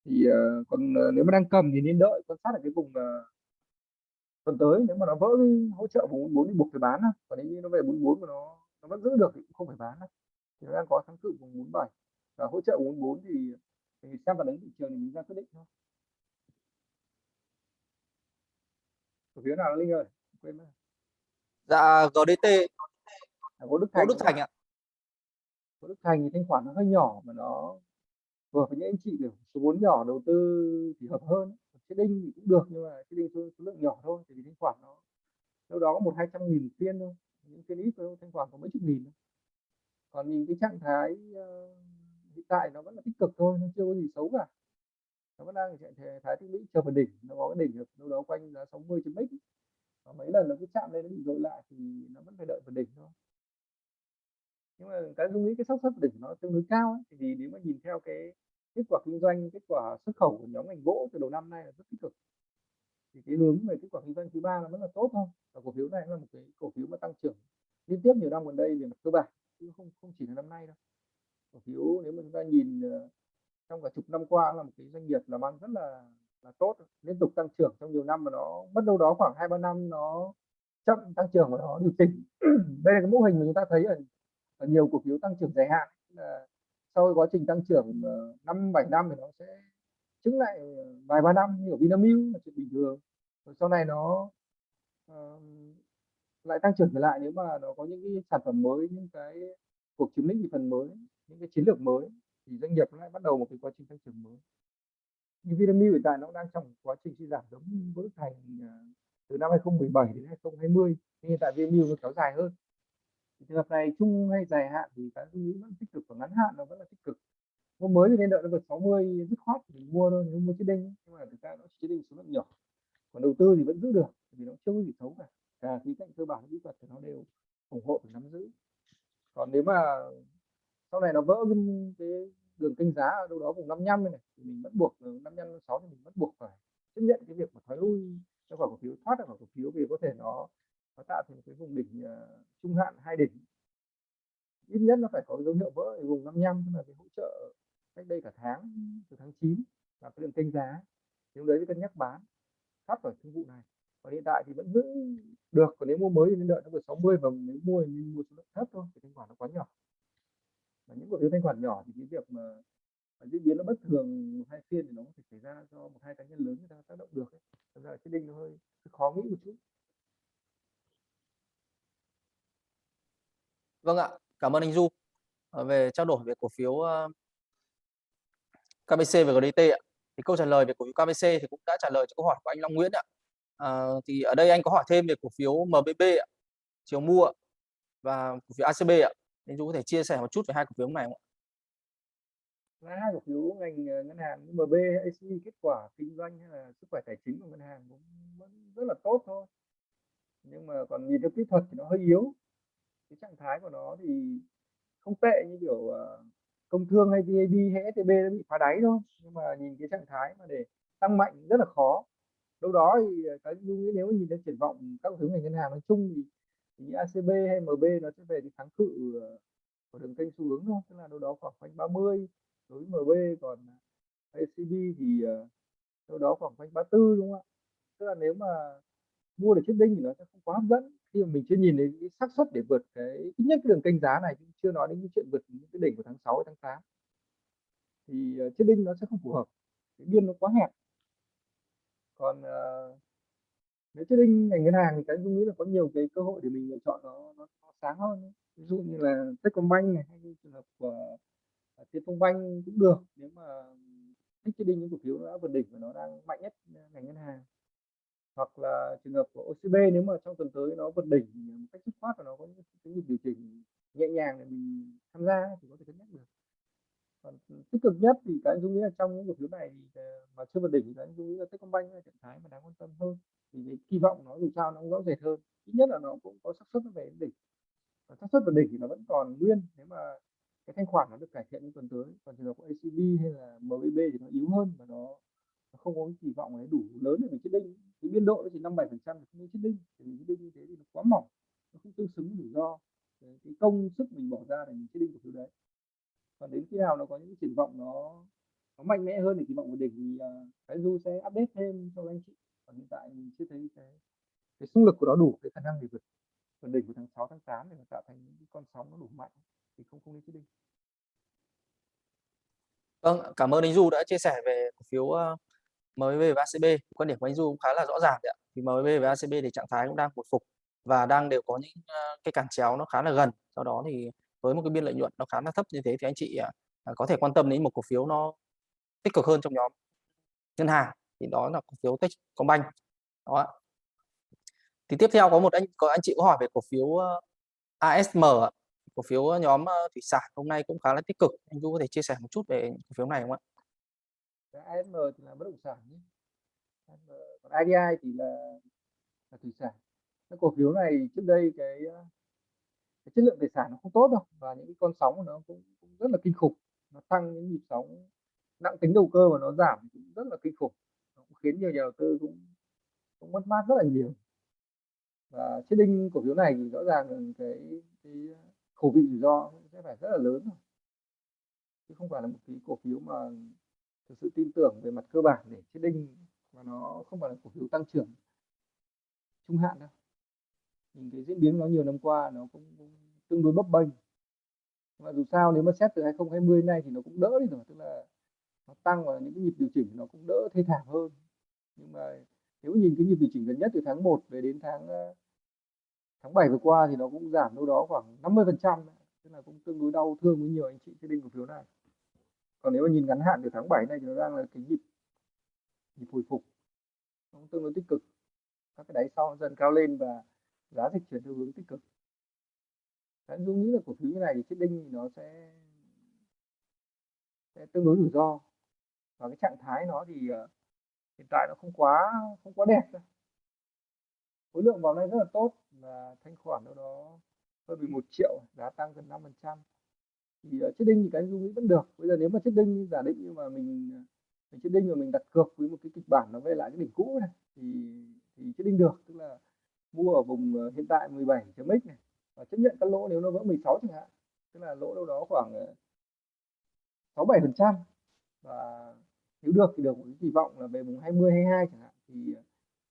thì uh, còn uh, nếu mà đang cầm thì nên đợi quan sát ở cái vùng uh, tuần tới nếu mà nó vỡ cái hỗ trợ vùng 44 thì buộc phải bán còn nếu như nó về 44 mà nó nó vẫn giữ được thì cũng không phải bán đâu thì nó đang có kháng cự vùng 47 và hỗ trợ vùng 44 thì thì xem phản ứng thị trường thì mình ra quyết định thôi. Cổ phiếu nào linh ơi? Quên mất. Dạ GDT à, có Đức Có Thành Đức Thành ạ. Có Đức Thành thì thanh khoản nó hơi nhỏ mà nó vừa với những anh chị kiểu số vốn nhỏ đầu tư thì hợp hơn. Đinh thì cũng được nhưng mà chết đinh số, số lượng nhỏ thôi thì thanh khoản nó đâu đó có một hai trăm nghìn phiên thôi. Những phiên ít thôi thanh khoản có mấy chục nghìn thôi còn nhìn cái trạng thái uh, hiện tại nó vẫn là tích cực thôi nó chưa có gì xấu cả. Nó vẫn đang trạng thái tích lũy chờ phần đỉnh nó có cái đỉnh được đâu đó quanh giá 60 chấm x và mấy lần nó cứ chạm lên nó bị dội lại thì nó vẫn phải đợi phần đỉnh thôi. Nhưng mà cái dung nghĩ cái xác suất đỉnh nó tương đối cao ấy. thì nếu mà nhìn theo cái kết quả kinh doanh kết quả xuất khẩu của nhóm ngành gỗ từ đầu năm nay là rất tích cực. Thì cái hướng về kết quả kinh doanh thứ ba nó vẫn là tốt thôi và cổ phiếu này là một cái cổ phiếu mà tăng trưởng liên tiếp nhiều năm gần đây về mặt cơ bản chứ không không chỉ là năm nay đâu. Cổ phiếu nếu mà chúng ta nhìn ờ, trong cả chục năm qua là một cái doanh nghiệp làm ăn rất là là tốt liên tục tăng trưởng trong nhiều năm mà nó mất đâu đó khoảng hai ba năm nó chậm tăng trưởng và nó điều chỉnh. <clears throat> Đây là cái mô hình mà chúng ta thấy ở, ở nhiều cổ phiếu tăng trưởng dài hạn. Là sau quá trình tăng trưởng ờ, năm bảy năm thì nó sẽ chứng lại ờ, vài ba năm như ở Vinamilk là chuyện bình thường. Rồi sau này nó uh, lại tăng trưởng trở lại nếu mà nó có những cái sản phẩm mới, những cái cuộc chiếm lĩnh thị phần mới, những cái chiến lược mới, thì doanh nghiệp lại bắt đầu một cái quá trình tăng trưởng mới. Như Vinamilk hiện tại nó đang trong quá trình suy giảm giống với Thành à, từ năm 2017 đến 2020 nhưng hiện tại Vinamilk nó kéo dài hơn. Thì trường hợp này chung hay dài hạn thì cái suy nghĩ vẫn tích cực và ngắn hạn nó vẫn là tích cực. Mua mới thì nên đợi nó vượt 60 dứt khoát thì mua thôi, nếu mua chiếc đinh. Nhưng mà thực ra nó chiếc đinh số lượng nhỏ. Còn đầu tư thì vẫn giữ được, vì nó chưa có gì xấu cả à, khí cạnh cơ bản kỹ thuật thì nó đều ủng hộ và nắm giữ. Còn nếu mà sau này nó vỡ cái, cái đường kênh giá ở đâu đó vùng 55 này, thì mình vẫn buộc ừ, 55 56 thì mình vẫn buộc phải chấp nhận cái việc mà thoái lui cho khỏi cổ phiếu thoát ra khỏi cổ phiếu vì có thể nó nó tạo thành cái vùng đỉnh uh, trung hạn hai đỉnh. Ít nhất nó phải có dấu hiệu vỡ ở vùng 55 tức là cái hỗ trợ cách đây cả tháng từ tháng 9 là cái đường kênh giá. Thì lúc đấy cân nhắc bán thoát khỏi thương vụ này còn hiện tại thì vẫn giữ được còn nếu mua mới thì nên đợi nó vượt 60 và nếu mua thì nên mua số lượng thấp thôi thì thanh khoản nó quá nhỏ và những cổ phiếu thanh khoản nhỏ thì cái việc mà, mà diễn biến nó bất thường một hai phiên thì nó có thể xảy ra do một hai cá nhân lớn người ta tác động được ấy. Thật ra cái đinh nó hơi, hơi khó nghĩ một chút Vâng ạ, cảm ơn anh Du ờ, về trao đổi về cổ phiếu ờ, KBC và GDT ạ. Thì câu trả lời về cổ phiếu KBC thì cũng đã trả lời cho câu hỏi của anh Long Nguyễn ạ. À, thì ở đây anh có hỏi thêm về cổ phiếu MBB ạ, chiều mua và cổ phiếu ACB ạ. nên chú có thể chia sẻ một chút về hai cổ phiếu này không ạ? hai cổ phiếu ngành ờ, ngân hàng MB, AC kết quả kinh doanh hay là sức khỏe tài chính của ngân hàng cũng vẫn rất là tốt thôi. Nhưng mà còn nhìn theo kỹ thuật thì nó hơi yếu cái trạng thái của nó thì không tệ như kiểu ờ, công thương hay VAB hay STB nó bị phá đáy thôi nhưng mà nhìn cái trạng thái mà để tăng mạnh rất là khó đâu đó thì ờ, cái nghĩ nếu nhìn đến triển vọng các thứ ngành ngân hàng nói chung thì, thì ACB hay MB nó sẽ về cái kháng cự ờ, của đường kênh xu hướng thôi. Tức là đâu đó khoảng quanh 30 đối với MB còn ờ, ACB thì đâu đó khoảng quanh 34 đúng không ạ? Tức là nếu mà mua được chiếc đinh thì nó sẽ không quá hấp dẫn. Khi mà mình chưa nhìn thấy cái xác suất để vượt cái ít nhất cái đường kênh giá này chưa nói đến cái chuyện vượt những cái đỉnh của tháng 6 tháng 8 thì uh, chiếc đinh nó sẽ không phù hợp. Cái biên nó quá hẹp còn ờ, uh, nếu trading đinh ngành ngân hàng thì cái dung nghĩ là có nhiều cái cơ hội để mình lựa chọn nó, nó, nó sáng hơn ví dụ như là Techcombank này hay như trường hợp của à, uh, Tiên Phong cũng được nếu mà thích trading đinh những cổ phiếu nó đã vượt đỉnh và nó đang mạnh nhất ngành ngân hàng. Hoặc là trường hợp của OCB nếu mà trong tuần tới nó vượt đỉnh một cách dứt khoát và nó có những cái điều chỉnh nhẹ nhàng để mình tham gia thì có thể cân nhắc được còn ừ, tích cực nhất thì cái anh dung nghĩ là trong những cổ phiếu này thì ờ, mà chưa vượt đỉnh thì cái anh dung nghĩ là Techcombank là trạng thái mà đáng quan tâm hơn. Thì cái kỳ vọng nó dù sao nó cũng rõ rệt hơn. Ít nhất là nó cũng có xác suất nó về đỉnh. Và xác suất vượt đỉnh thì nó vẫn còn nguyên. Nếu mà cái thanh khoản nó được cải thiện trong tuần tới còn trường hợp của ACB hay là MBB thì nó yếu hơn và nó không có cái kỳ vọng ấy đủ lớn để mình chết đinh. Cái biên độ nó chỉ năm bảy phần trăm không chết đinh. Thì chiếc đinh như thế thì nó quá mỏng nó không tương xứng rủi ro. Cái, cái công sức mình bỏ ra để mình chết đinh cổ phiếu đấy còn đến khi nào nó có những triển vọng nó nó mạnh mẽ hơn để kỳ vọng của đỉnh thì uh, cái du sẽ update thêm cho anh chị còn hiện tại mình chưa thấy cái cái xung lực của nó đủ cái khả năng để vượt vượt đỉnh của tháng 6 tháng 8 để nó tạo thành những con sóng nó đủ mạnh thì không không nên chết đinh Vâng, cảm ơn anh Du đã chia sẻ về cổ phiếu uh, và ACB. Quan điểm của anh Du cũng khá là rõ ràng ạ. Thì MVB và ACB thì trạng thái cũng đang hồi phục và đang đều có những uh, cái cản chéo nó khá là gần. Sau đó thì với một cái biên lợi nhuận nó khá là thấp như thế thì anh chị à, à, có thể quan tâm đến một cổ phiếu nó tích cực hơn trong nhóm ngân hàng thì đó là cổ phiếu Techcombank. Đó. Thì tiếp theo có một anh có anh chị có hỏi về cổ phiếu ờ, ASM cổ phiếu ờ, nhóm ờ, thủy sản hôm nay cũng khá là tích cực anh Du có thể chia sẻ một chút về cổ phiếu này không ạ? ASM thì là bất động sản nhé. còn IDI thì là, là thủy sản cái cổ phiếu này trước đây cái cái chất lượng tài sản nó không tốt đâu và những cái con sóng của nó cũng, cũng rất là kinh khủng. Nó tăng những nhịp sóng nặng tính đầu cơ và nó giảm cũng rất là kinh khủng. Nó cũng khiến nhiều nhà đầu tư cũng cũng mất mát rất là nhiều. Và chết đinh cổ phiếu này thì rõ ràng là cái cái khẩu vị rủi ro sẽ phải rất là lớn rồi chứ không phải là một cái cổ phiếu mà thực sự tin tưởng về mặt cơ bản để chết đinh và nó không phải là cổ phiếu tăng trưởng trung hạn đâu những cái diễn biến nó nhiều năm qua nó cũng, cũng tương đối bấp bênh. Mà dù sao nếu mà xét từ 2020 nay thì nó cũng đỡ đi rồi tức là nó tăng và những cái nhịp điều chỉnh nó cũng đỡ thê thảm hơn. Nhưng mà nếu nhìn cái nhịp điều chỉnh gần nhất từ tháng 1 về đến tháng ờ, tháng 7 vừa qua thì nó cũng giảm đâu đó khoảng 50 phần trăm tức là cũng tương đối đau thương với nhiều anh chị trading cổ phiếu này. Còn nếu mà nhìn ngắn hạn từ tháng 7 này thì nó đang là cái nhịp nhịp hồi phục. Nó cũng tương đối tích cực. Các cái đáy sau dần cao lên và giá dịch chuyển theo hướng tích cực. Đấy, Dung nghĩ là cổ phiếu như này thì trading thì nó sẽ sẽ tương đối rủi ro. Và cái trạng thái nó thì uh, hiện tại nó không quá không quá đẹp đâu. Khối lượng vào đây rất là tốt và thanh khoản đâu đó hơn 11 triệu giá tăng gần 5 phần trăm. Thì ờ, uh, chết đinh thì cái dung nghĩ vẫn được. Bây giờ nếu mà chết đinh giả định nhưng mà mình mình chết đinh mà mình đặt cược với một cái kịch bản nó về lại cái đỉnh cũ này thì thì chết đinh được. Tức là mua ở vùng ờ, hiện tại 17 chấm x này. Và chấp nhận các lỗ nếu nó vỡ 16 chẳng hạn. Tức là lỗ đâu đó khoảng ờ, 67 phần trăm. Và nếu được thì được một cái kỳ vọng là về vùng 20 22 chẳng hạn thì ờ,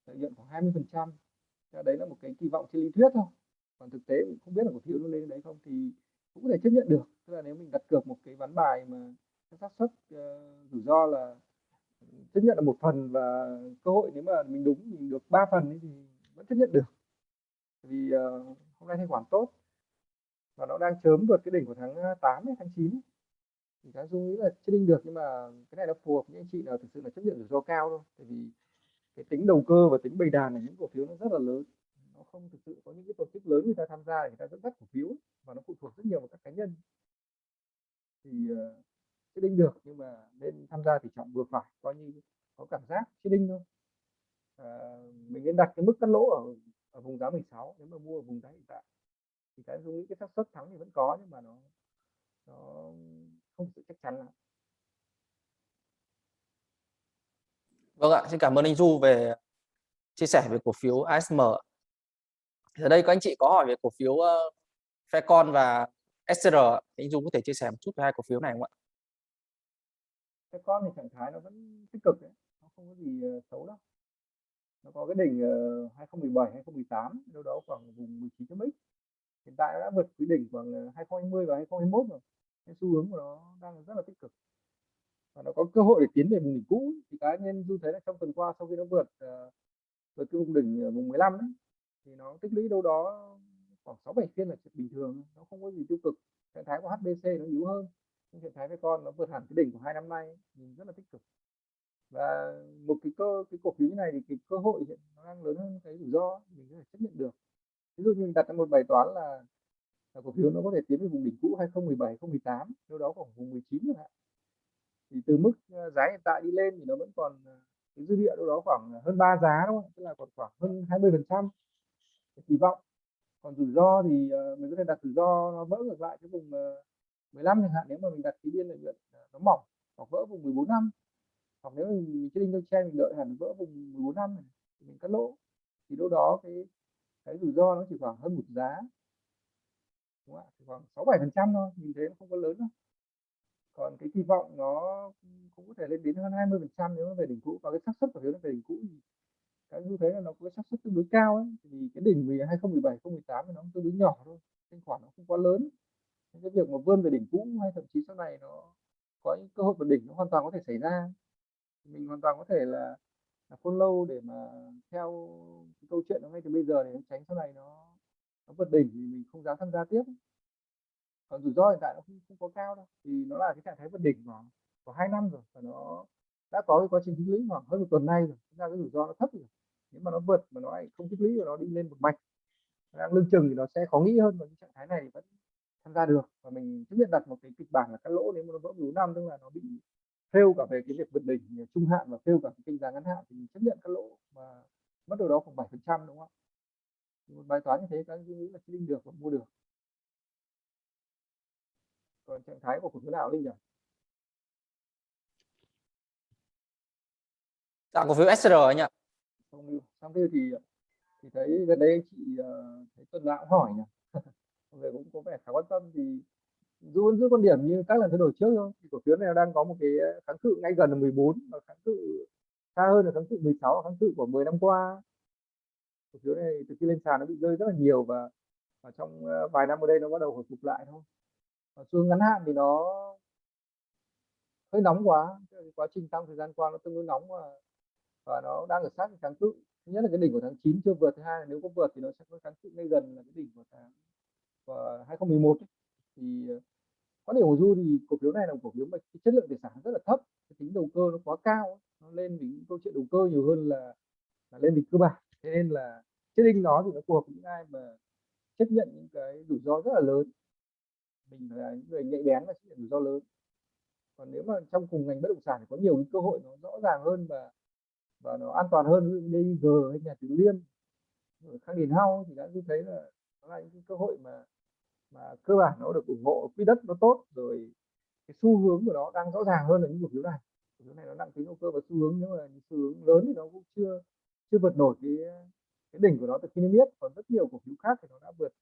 lợi nhuận khoảng 20 phần trăm. Đấy là một cái kỳ vọng trên lý thuyết thôi. Còn thực tế cũng không biết là cổ phiếu nó lên đấy không thì cũng có thể chấp nhận được. Tức là nếu mình đặt cược một cái ván bài mà xác suất uh, rủi ro là ừ, chấp nhận là một phần và cơ hội nếu mà mình đúng mình được ba phần ấy thì vẫn chấp nhận được. Vì uh, hôm nay thanh khoản tốt và nó đang chớm vượt cái đỉnh của tháng ờ, 8 hay tháng 9 thì cá dung nghĩ là chưa đinh được nhưng mà cái này nó phù hợp với anh chị nào thực sự là chấp nhận rủi ro cao thôi. Tại vì cái tính đầu cơ và tính bày đàn là những cổ phiếu nó rất là lớn. Nó không thực sự có những cái tổ chức lớn người ta tham gia người ta dẫn dắt cổ phiếu và nó phụ thuộc rất nhiều vào các cá nhân. Thì ờ, uh, chết đinh được nhưng mà nên tham gia thì trọng vừa phải coi như có cảm giác chết đinh thôi à, mình nên đặt cái mức cắt lỗ ở ở vùng giá 16 nếu mà mua ở vùng giá hiện tại thì cái dung nghĩ cái xác suất thắng thì vẫn có nhưng mà nó nó không sự chắc chắn lắm Vâng ạ, xin cảm ơn anh Du về chia sẻ về cổ phiếu ASM. Ở đây có anh chị có hỏi về cổ phiếu uh, Faircon và SR, anh Du có thể chia sẻ một chút về hai cổ phiếu này không ạ? Faircon thì trạng thái nó vẫn tích cực đấy, nó không có gì uh, xấu đâu. Nó có cái đỉnh ờ, 2017, 2018, đâu đó khoảng vùng 19 x. Hiện tại nó đã vượt cái đỉnh khoảng 2020 và 2021 rồi. Cái xu hướng của nó đang rất là tích cực. Và nó có cơ hội để tiến về vùng đỉnh cũ. Thì cá nhân du thấy là trong tuần qua sau khi nó vượt ờ, vượt cái vùng đỉnh vùng 15 ấy, thì nó tích lũy đâu đó khoảng 6 7 phiên là chuyện bình thường nó không có gì tiêu cực. Trạng thái của HBC nó yếu hơn. Nhưng trạng thái với con nó vượt hẳn cái đỉnh của hai năm nay nhìn rất là tích cực và một cái cơ cái cổ phiếu như này thì cái cơ hội hiện nó đang lớn hơn cái rủi ro mình có thể chấp nhận được. Ví dụ như mình đặt ra một bài toán là, là cổ phiếu nó có thể tiến về vùng đỉnh cũ 2017 2018 đâu đó khoảng vùng 19 chẳng hạn. Thì từ mức ờ, giá hiện tại đi lên thì nó vẫn còn ờ, cái dư địa đâu đó khoảng hơn 3 giá đúng không tức là còn khoảng hơn 20 phần trăm. Kỳ vọng. Còn rủi ro thì ờ, mình có thể đặt rủi ro nó vỡ ngược lại cái vùng 15 chẳng hạn nếu mà mình đặt cái biên lợi nhuận nó mỏng hoặc vỡ vùng 14 năm hoặc nếu mình, trading trên mình đợi hẳn vỡ vùng 14 năm này thì mình cắt lỗ. Thì lúc đó cái cái rủi ro nó chỉ khoảng hơn một giá. Đúng không ạ? Khoảng sáu bảy phần trăm thôi nhìn thấy nó không có lớn đâu. Còn cái kỳ vọng nó cũng có thể lên đến hơn 20 phần trăm nếu nó về đỉnh cũ. Và cái xác suất của phiếu nó về đỉnh cũ thì cái như thế là nó có cái xác suất tương đối cao ấy. Thì cái đỉnh 2017 2018 thì nó tương đối nhỏ thôi thanh khoản nó không quá lớn. Cái việc mà vươn về đỉnh cũ hay thậm chí sau này nó có những cơ hội vượt đỉnh nó hoàn toàn có thể xảy ra mình hoàn toàn có thể là là follow để mà theo câu chuyện nó ngay từ bây giờ để tránh sau này nó nó vượt đỉnh thì mình không dám tham gia tiếp. Còn rủi ro hiện tại nó không, không có cao đâu thì nó là cái trạng thái vượt đỉnh của của hai năm rồi và nó đã có cái quá trình tích lũy khoảng hơn một tuần nay rồi ra cái rủi ro nó thấp rồi. Nếu mà nó vượt mà nó lại không tích lũy và nó đi lên một mạch đang lưng chừng thì nó sẽ khó nghĩ hơn và cái trạng thái này vẫn tham gia được. Và mình chấp nhận đặt một cái kịch bản là cắt lỗ nếu mà nó vỡ đủ năm tức là nó bị fail cả về cái việc vượt đỉnh trung hạn và fail cả cái kênh giá ngắn hạn thì mình chấp nhận cắt lỗ và mất đâu đó khoảng 7 phần trăm đúng không ạ? Một bài toán như thế các anh nghĩ là linh được và mua được. Còn trạng thái của cổ phiếu nào linh nhỉ? Dạ cổ phiếu SR anh ạ. Không lưu. Xong thì thì thấy gần đây chị uh, thấy tuần nào cũng hỏi nhỉ? <laughs> Về cũng có vẻ khá quan tâm thì dù vẫn giữ quan điểm như các lần thay đổi trước thôi. Thì cổ phiếu này đang có một cái ờ, kháng cự ngay gần là 14 và kháng cự xa hơn là kháng cự 16 kháng cự của 10 năm qua. Cổ phiếu này từ khi lên sàn nó bị rơi rất là nhiều và, và trong ờ, vài năm ở đây nó bắt đầu hồi phục lại thôi. Và xuống ngắn hạn thì nó hơi nóng quá quá trình tăng thời gian qua nó tương đối nóng và và nó đang ở sát cái kháng cự. Thứ nhất là cái đỉnh của tháng 9 chưa vượt thứ hai là nếu có vượt thì nó sẽ có kháng cự ngay gần là cái đỉnh của tháng của 2011 ấy thì ờ, có điểm của du thì cổ phiếu này là một cổ phiếu mà cái chất lượng tài sản rất là thấp cái tính đầu cơ nó quá cao nó lên vì câu chuyện đầu cơ nhiều hơn là, là lên vì cơ bản. Thế nên là chết đinh nó thì nó phù hợp với những ai mà chấp nhận những cái rủi ro rất là lớn. Mình là những người nhạy bén và chấp nhận rủi ro lớn. Còn nếu mà trong cùng ngành bất động sản thì có nhiều cái cơ hội nó rõ ràng hơn và và nó an toàn hơn như DG hay nhà Tứ Liên Khang Điền hao thì đã thấy là nó là những cái cơ hội mà mà cơ bản nó được ủng hộ quỹ đất nó tốt rồi cái xu hướng của nó đang rõ ràng hơn là những cổ phiếu này. Cổ phiếu này nó nặng tính đầu cơ và xu hướng nhưng mà xu hướng lớn thì nó cũng chưa chưa vượt nổi cái cái đỉnh của nó từ khi niêm yết. Còn rất nhiều cổ phiếu khác thì nó đã vượt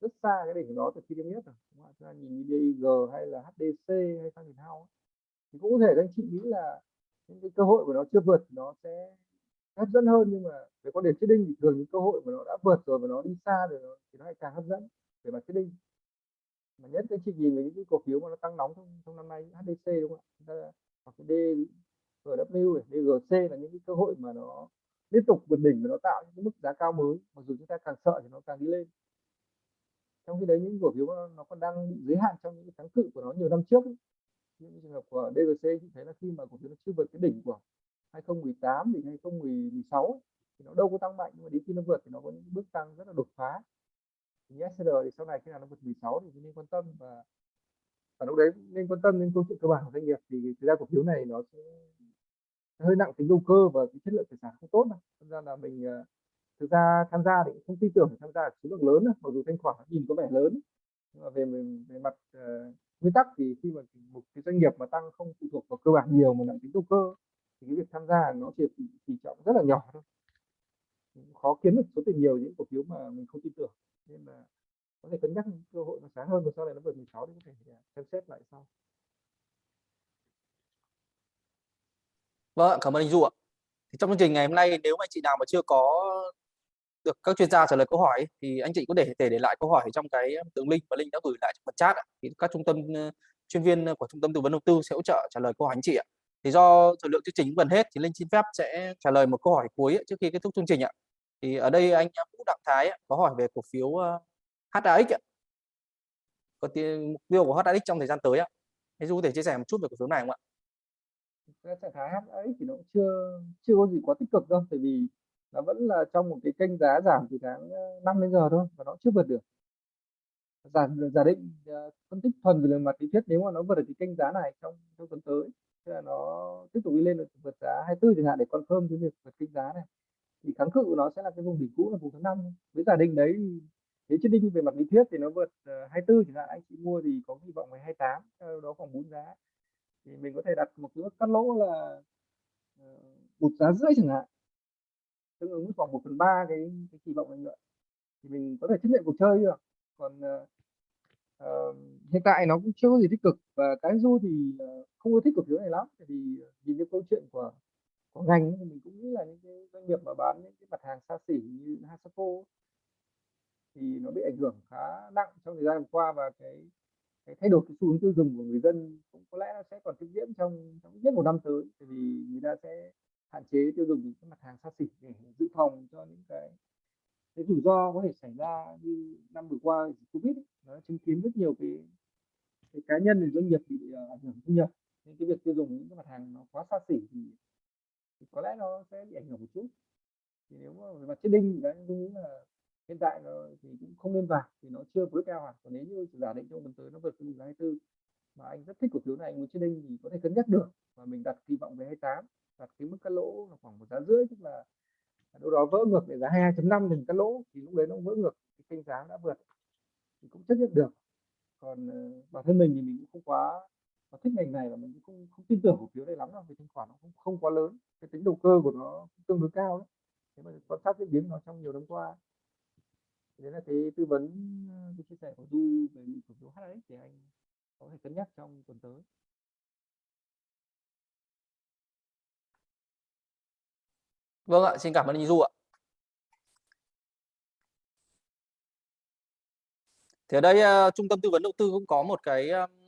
rất xa cái đỉnh của nó từ khi niêm yết rồi. Chúng ta nhìn như DIG hay là HDC hay Khang Điền Hao thì cũng có thể các anh chị nghĩ là những cái cơ hội của nó chưa vượt nó sẽ hấp dẫn hơn. Nhưng mà về quan điểm trading thì thường những cơ hội mà nó đã vượt rồi và nó đi xa rồi nó, thì nó lại càng hấp dẫn về mặt trading mà nhất cái chị nhìn về những cái cổ phiếu mà nó tăng nóng trong, trong năm nay HDC đúng không ạ? Ta, hoặc cái D GW này, DGC là những cái cơ hội mà nó liên tục vượt đỉnh và nó tạo những cái mức giá cao mới. Mặc dù chúng ta càng sợ thì nó càng đi lên. Trong khi đấy những cổ phiếu nó, nó còn đang bị giới hạn trong những cái kháng cự của nó nhiều năm trước ấy. những trường hợp của DGC thì thấy là khi mà cổ phiếu nó chưa vượt cái đỉnh của 2018 thì 2016 thì nó đâu có tăng mạnh nhưng mà đến khi nó vượt thì nó có những bước tăng rất là đột phá. SR thì sau này khi nào nó vượt 16 thì nên quan tâm và và lúc đấy nên quan tâm đến câu chuyện cơ bản của doanh nghiệp thì thực ra cổ phiếu này nó sẽ hơi nặng tính đầu cơ và cái chất lượng tài sản không tốt đâu. Ra là mình ờ, thực ra tham gia thì không tin tưởng tham gia số lượng lớn mặc dù thanh khoản nhìn có vẻ lớn. Nhưng mà về về mặt uh, nguyên tắc thì khi mà một cái doanh nghiệp mà tăng không phụ thuộc vào cơ bản nhiều mà nặng tính đầu cơ thì cái việc tham gia nó chỉ tỷ trọng rất là nhỏ thôi. Khó kiếm được số tiền nhiều những cổ phiếu mà mình không tin tưởng nên là có thể cân nhắc cơ hội nó sáng hơn và sau này nó vượt 16 thì có thể à, xem xét lại sau Vâng, cảm ơn anh Du ạ. Thì trong chương trình ngày hôm nay nếu mà anh chị nào mà chưa có được các chuyên gia trả lời câu hỏi thì anh chị có thể để để lại câu hỏi trong cái đường link và link đã gửi lại trong phần chat ạ. Thì các trung tâm chuyên viên của trung tâm tư vấn đầu tư sẽ hỗ trợ trả lời câu hỏi anh chị ạ. Thì do thời lượng chương trình gần hết thì Linh xin phép sẽ trả lời một câu hỏi cuối trước khi kết thúc chương trình ạ. Thì ở đây anh Vũ Đặng Thái có hỏi về cổ phiếu ờ, HAX ạ. Có mục tiêu của HAX trong thời gian tới ạ. Anh Du có thể chia sẻ một chút về cổ phiếu này không ạ? Cái trạng thái HAX thì nó cũng chưa chưa có gì quá tích cực đâu, tại vì nó vẫn là trong một cái kênh giá giảm từ tháng ờ, 5 đến giờ thôi và nó chưa vượt được. Giả giả định ờ, phân tích thuần về mặt lý thuyết nếu mà nó vượt được cái kênh giá này trong trong tuần tới tức là nó tiếp tục đi lên được vượt giá 24 chẳng hạn để confirm cái việc vượt kênh giá này thì kháng cự của nó sẽ là cái vùng đỉnh cũ là vùng thứ năm với giả định đấy nếu chết đinh về mặt lý thuyết thì nó vượt ờ, 24 chẳng hạn. Anh chị mua thì có hy vọng về 28 đó khoảng 4 giá. Thì mình có thể đặt một cái cắt lỗ là ờ, một giá rưỡi chẳng hạn. Tương ứng khoảng 1 phần ba cái, cái kỳ vọng lợi nhuận. Thì mình có thể chấp nhận cuộc chơi được. Còn uh, hiện tại nó cũng chưa có gì tích cực. Và cái Du thì, không có thích cổ phiếu này lắm, tại vì, nhìn cái câu chuyện của của ngành thì mình cũng nghĩ là những cái doanh nghiệp mà bán những cái mặt hàng xa xỉ như Hasako thì nó bị ảnh hưởng khá nặng trong thời gian vừa qua và cái cái thay đổi cái xu hướng tiêu dùng của người dân cũng có lẽ nó sẽ còn tiếp diễn trong trong ít nhất một năm tới, tại vì người ta sẽ hạn chế tiêu dùng những cái mặt hàng xa xỉ để dự phòng cho những cái cái rủi ro có thể xảy ra như năm vừa qua dịch Covid ấy, nó chứng kiến rất nhiều cái cái cá nhân và doanh nghiệp bị, ờ, ảnh hưởng thu nhập. Nên cái việc tiêu dùng những cái mặt hàng nó quá xa xỉ thì thì có lẽ nó sẽ bị ảnh hưởng một chút. Thì nếu mà về mặt trading thì cá tôi nghĩ là hiện tại nó thì cũng không nên vào, thì nó chưa breakout hẳn. Còn nếu như giả định trong tuần tới nó vượt cái vùng giá 24 mà anh rất thích cổ phiếu này, anh muốn trading thì có thể cân nhắc được và mình đặt kỳ vọng về 28, đặt cái mức cắt lỗ là khoảng một giá rưỡi, tức là đâu đó vỡ ngược để giá 22.5 thì cắt lỗ, thì lúc đấy nó vỡ ngược cái kênh giá đã vượt thì cũng chấp nhận được. Còn, ờ, bản thân mình thì mình cũng không quá và thích ngành này và mình cũng không không tin tưởng cổ phiếu này lắm đâu, vì thanh khoản nó cũng không quá lớn, cái tính đầu cơ của nó cũng tương đối cao đấy. thế mà quan sát diễn biến nó trong nhiều năm qua. thế là cái tư vấn, ờ, cái chia sẻ của Du về cổ phiếu HNX thì anh có thể cân nhắc trong tuần tới. Vâng ạ, xin cảm ơn anh Du ạ. Thì ở đây, uh, trung tâm tư vấn đầu tư cũng có một cái, um,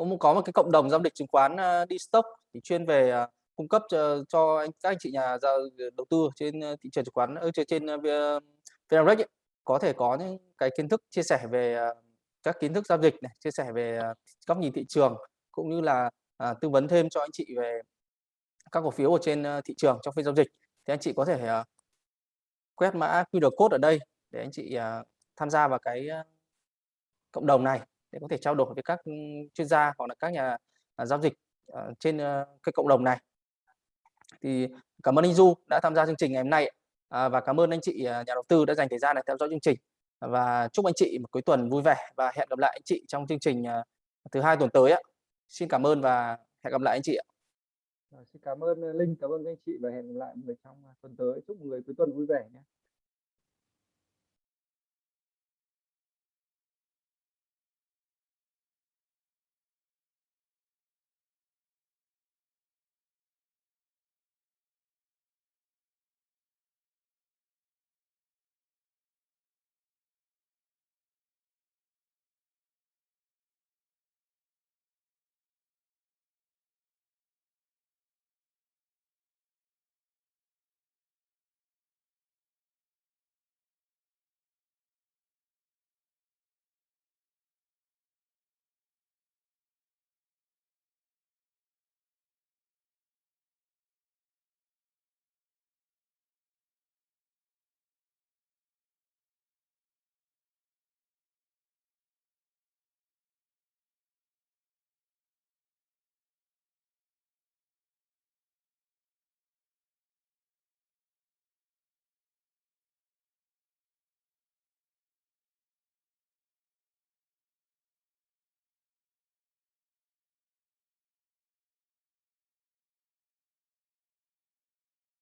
cũng có một cái cộng đồng giao dịch chứng khoán, ờ, đi stock thì chuyên về, ờ, cung cấp cho cho anh các anh chị nhà giao ờ, đầu tư trên, thị trường chứng khoán ở trên trên, ơ, có thể có những cái kiến thức chia sẻ về, các kiến thức giao dịch này, chia sẻ về, góc nhìn thị trường, cũng như là, à, tư vấn thêm cho anh chị về các cổ phiếu ở trên, thị trường trong phiên giao dịch. Thì anh chị có thể, à quét mã QR code ở đây để anh chị, à, tham gia vào cái, cộng đồng này để có thể trao đổi với các, ừ, chuyên gia hoặc là các nhà, à, giao dịch, à, trên, ờ, cái cộng đồng này. Thì cảm ơn anh Du đã tham gia chương trình ngày hôm nay à, và cảm ơn anh chị, nhà đầu tư đã dành thời gian để theo dõi chương trình. Và chúc anh chị một cuối tuần vui vẻ và hẹn gặp lại anh chị trong chương trình, thứ Hai tuần tới. Xin cảm ơn và hẹn gặp lại anh chị ạ. Rồi, xin cảm ơn, ờ, Linh, cảm ơn anh chị và hẹn gặp lại người trong, tuần tới. Chúc mọi người cuối tuần vui vẻ nhé.